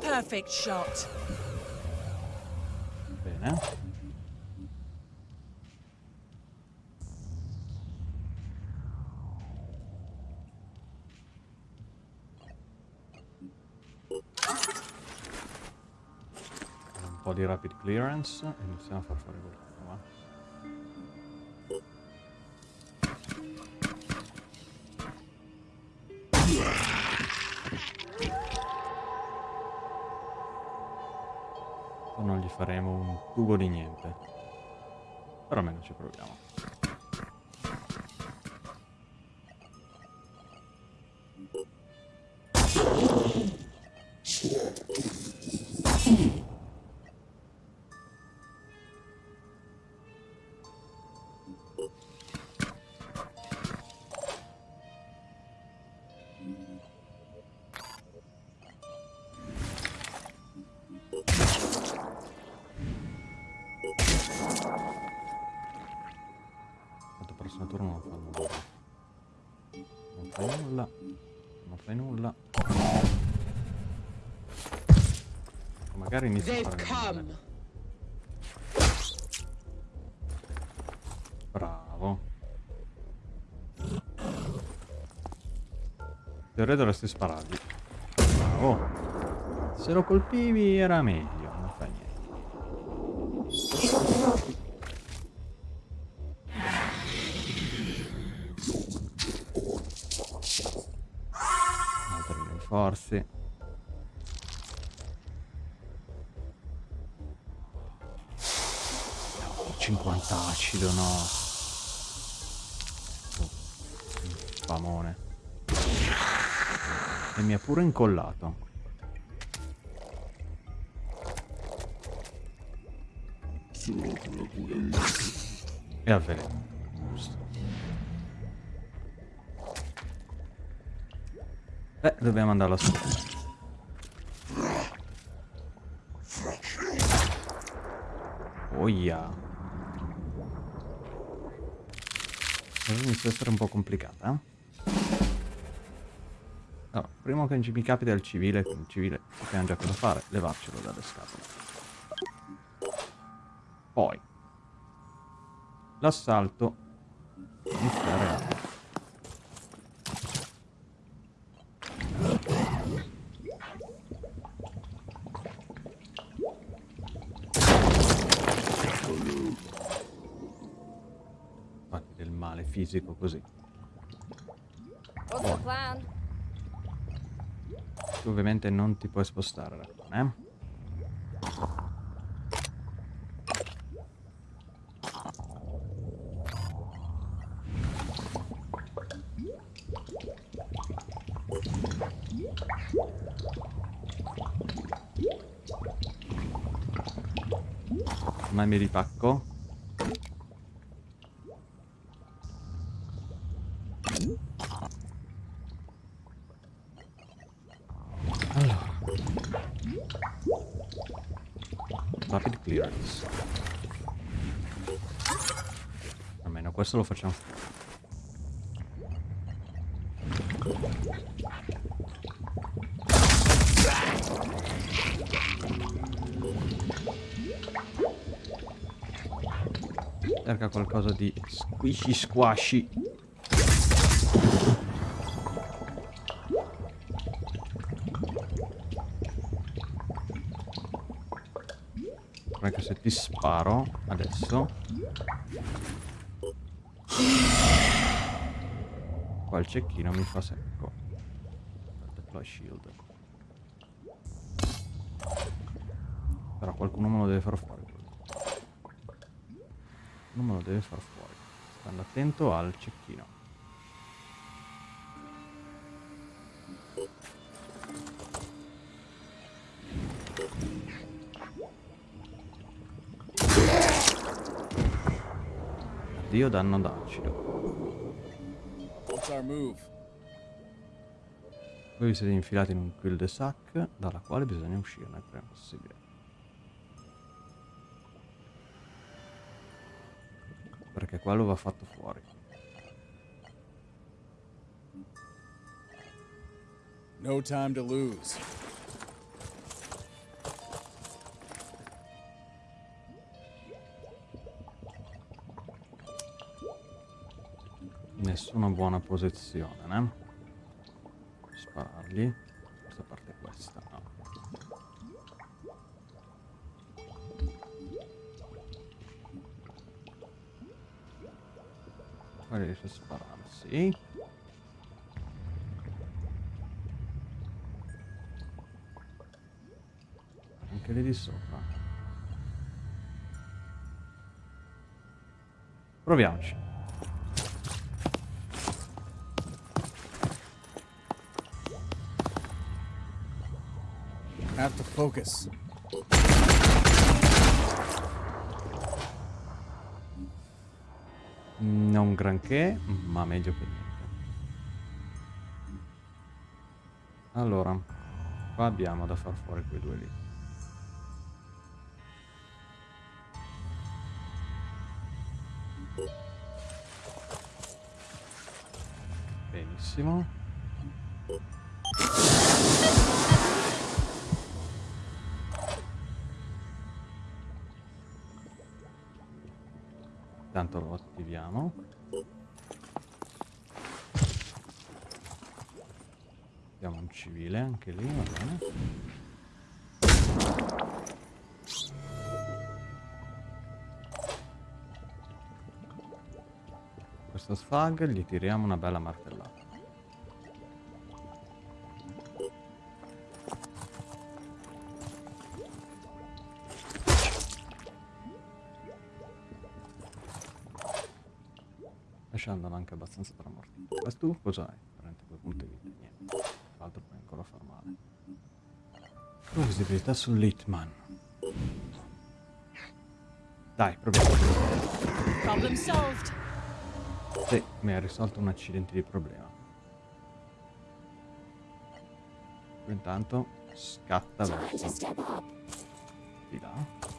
Perfect shot. Bene. Un po' di rapid clearance e iniziamo a far faremo un tubo di niente. Però almeno ci proviamo. Magari inizia a They've come. Bravo. In teoria dovresti sparargli. Bravo. Se lo colpivi era meglio, non fa niente. Altri rinforzi. 50 acido, no. Oh. E mi ha pure incollato. E avveleno. Giusto. Eh, dobbiamo andarla su. Oh yeah. Allora inizia a essere un po' complicata, eh? Allora, prima che mi capita il civile, il civile sappiamo già cosa fare, levarcelo dalle scatole. Poi, l'assalto iniziare a... Fatti del male fisico così. Plan? Tu ovviamente non ti puoi spostare, Raccone, eh? Ma mi ripacco? Allora. Rapid clearance. Questo lo facciamo. Cerca qualcosa di squishy squashy. Perché se ti sparo adesso il cecchino mi fa secco. Deploy shield. Però qualcuno me lo deve far fuori Non me lo deve far fuori. Stando attento al cecchino. Addio danno d'acido? Voi vi siete infilati in un cul-de-sac dalla quale bisogna uscirne il prima possibile. Perché quello va fatto fuori. No time to lose. Nessuna buona posizione, né? Sparargli. Questa parte questa, no. Qua riesce a sparare, sì. Anche lì di sopra. Proviamoci. Focus. Non granché, ma meglio che niente. Allora, qua abbiamo da far fuori quei due lì. Benissimo. Intanto lo attiviamo. Abbiamo un civile anche lì, va bene. Questo sfag gli tiriamo una bella martellata. Anche abbastanza tramortito. Questo tu cosa hai? Prende quei punti vita, niente. Tra l'altro puoi ancora far male. Poi visibilità sull'Hitman. Dai, proviamo. Problem solved. Sì, mi ha risolto un accidente di problema. Intanto scatta verso di là.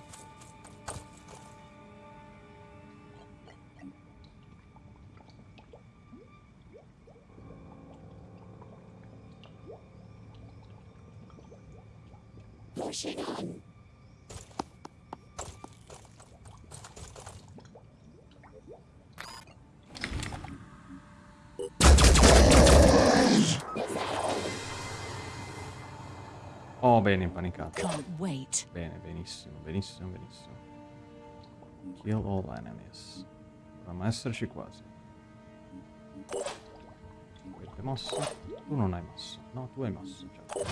Bene, benissimo, benissimo, benissimo. Kill all enemies. Dovremmo esserci quasi. Avete mosso? Tu non hai mosso. No, tu hai mosso. Certo.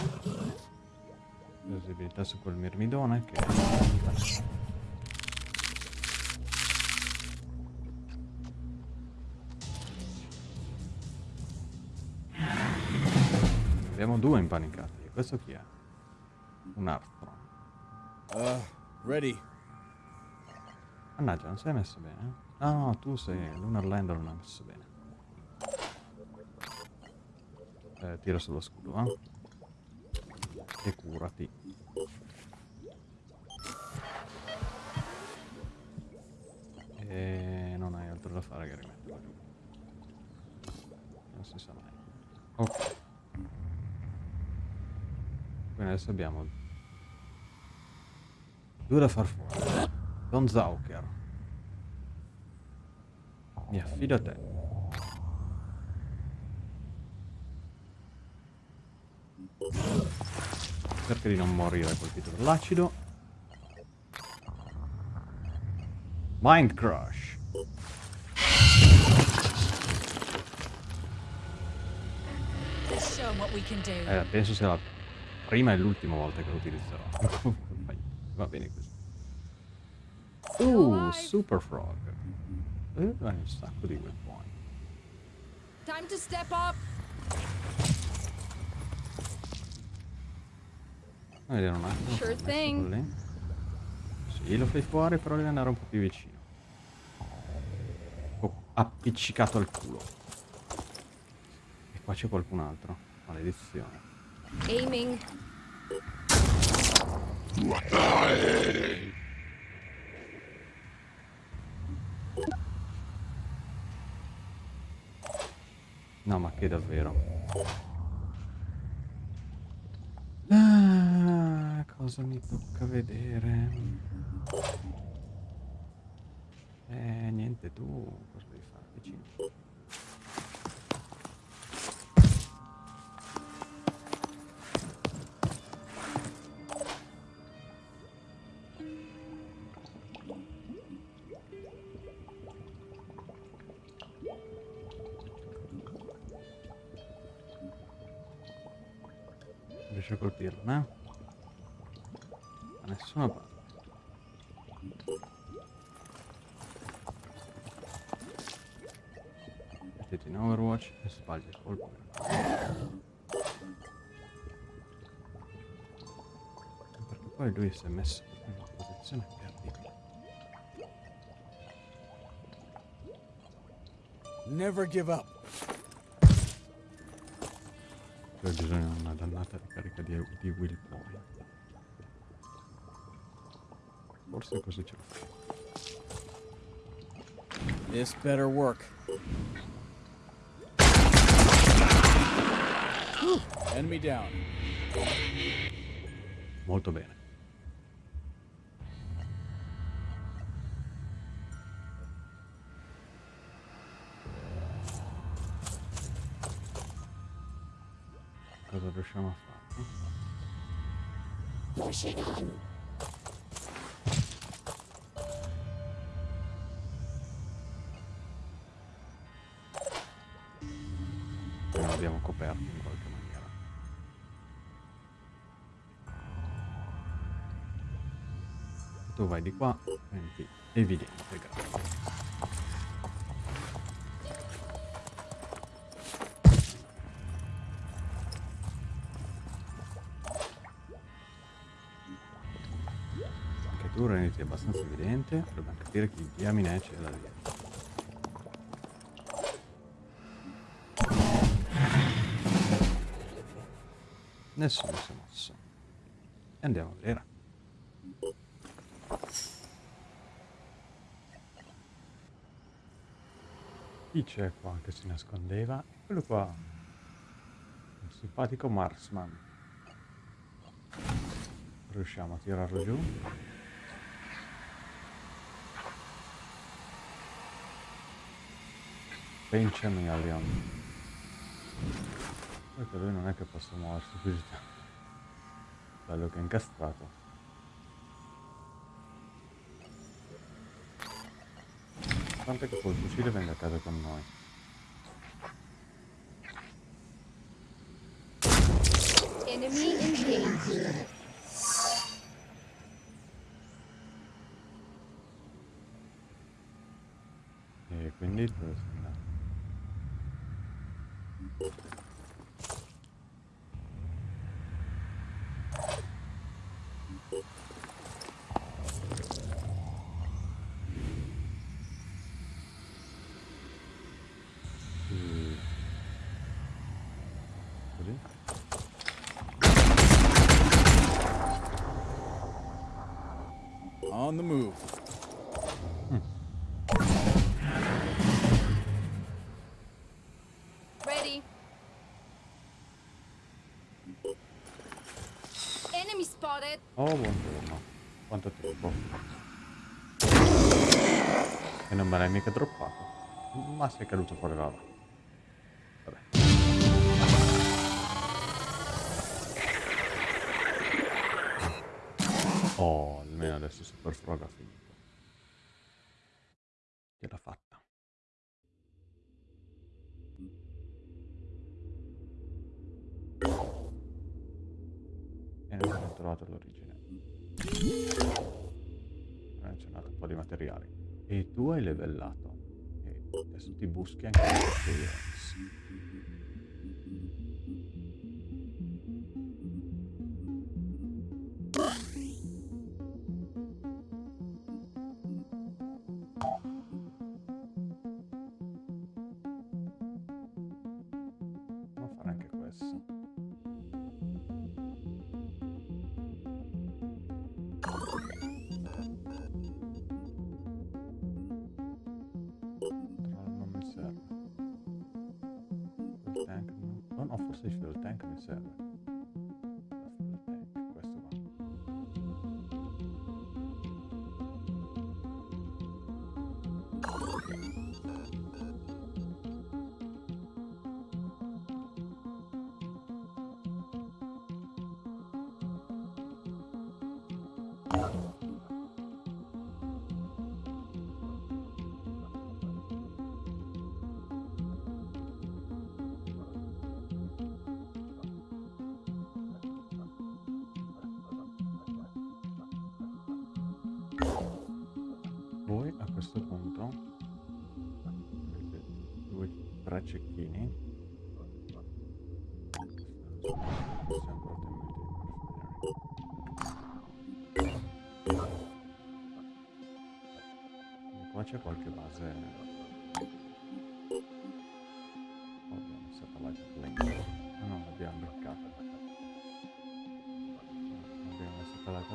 Visibilità su quel mirmidone che... Abbiamo due impanicati. Questo chi è? Un Armstrong. Uh, ready. Mannaggia, non sei messo bene? No, no, tu sei... Lunar Lander non ha messo bene. Eh, tira sullo scudo, eh? E curati. E non hai altro da fare che rimetterla giù. Non si sa mai. Ok. Quindi adesso abbiamo due da far fuori. Don Zauker. Mi affido a te. Cerca di non morire colpito dall'acido. Mind Crush. Eh, penso sia la prima e l'ultima volta che lo utilizzerò. Va bene così. Uh, Super Frog. Eh, hai un sacco di point. Time to step up. Vedere un attimo. Sure thing. Sì, lo fai fuori, però devi andare un po' più vicino. Ho appiccicato al culo. E qua c'è qualcun altro. Maledizione. Aiming. No, ma che davvero? Ah, cosa mi tocca vedere? Eh, niente, tu cosa devi fare vicino? Sbagli il colpo. Perché poi lui si è messo in una posizione terribile. Never give up. Poi bisogna una dannata ricarica di, di will point. Forse così ce la fai. This better work. Molto bene. Cosa riusciamo a fare? Vai di qua, senti, evidente, grazie. Anche tu renditi abbastanza evidente, dobbiamo capire chi diamine c'è da dire. Nessuno si è mosso. E andiamo a vedere. C'è qua che si nascondeva? Quello qua. Un simpatico marksman. Riusciamo a tirarlo giù. Pinch Million. Perché lui non è che possa muoversi più di tanto. Bello che è incastrato. Tanto che col fucile venga a casa con noi. Enemy engaged. E quindi dove sei andato? Sì. Così? On the move. Ready. Enemy spotted. Oh, buongiorno. Quanto tempo? E non me l'hai mica droppato. Ma sei caduto fuori lava. Vabbè. Oh, almeno adesso Super Frog ha finito. Non abbiamo trovato l'origine. Ho menzionato un po' di materiali. E tu hai levellato. E adesso ti buschi anche l'experience.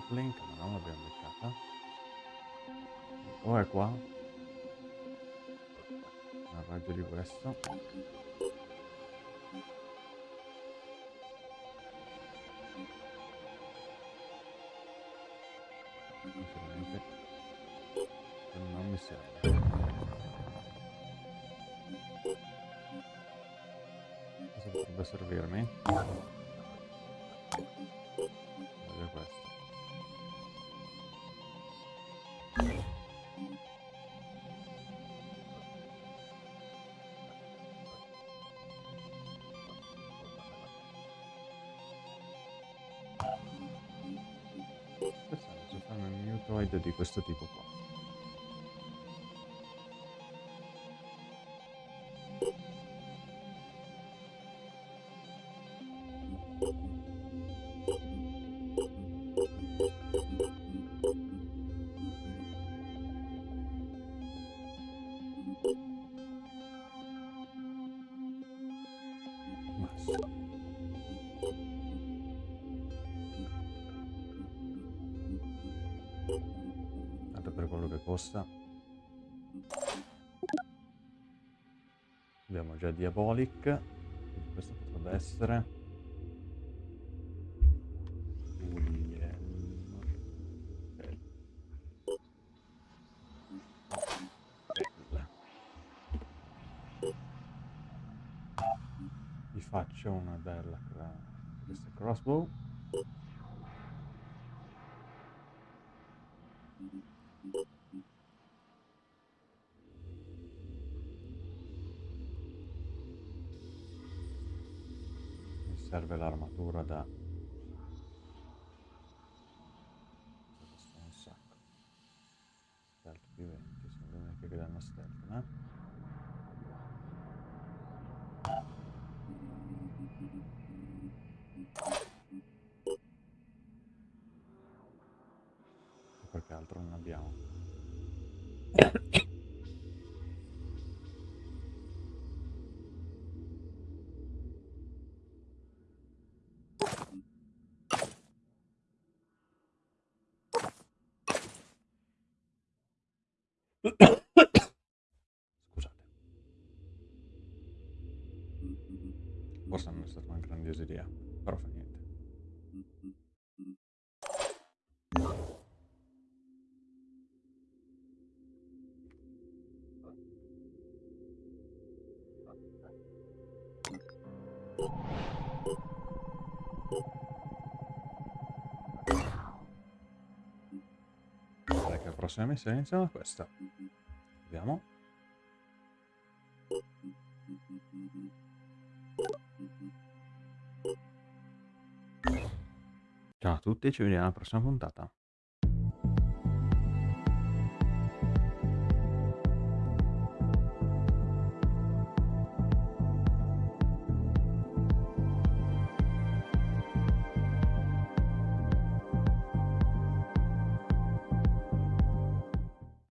Link, ma non l'abbiamo beccata. O è qua? Al raggio di questo. Interessante, fanno un mutoid di questo tipo qua. Abbiamo già Diabolic. quindi Questo potrebbe essere. Vi faccio una bella questa crossbow. Scusate. Forse non è stata una grandiosa idea, però fa niente. Direi che la prossima missione iniziamo questa. Tutti, ci vediamo alla prossima puntata.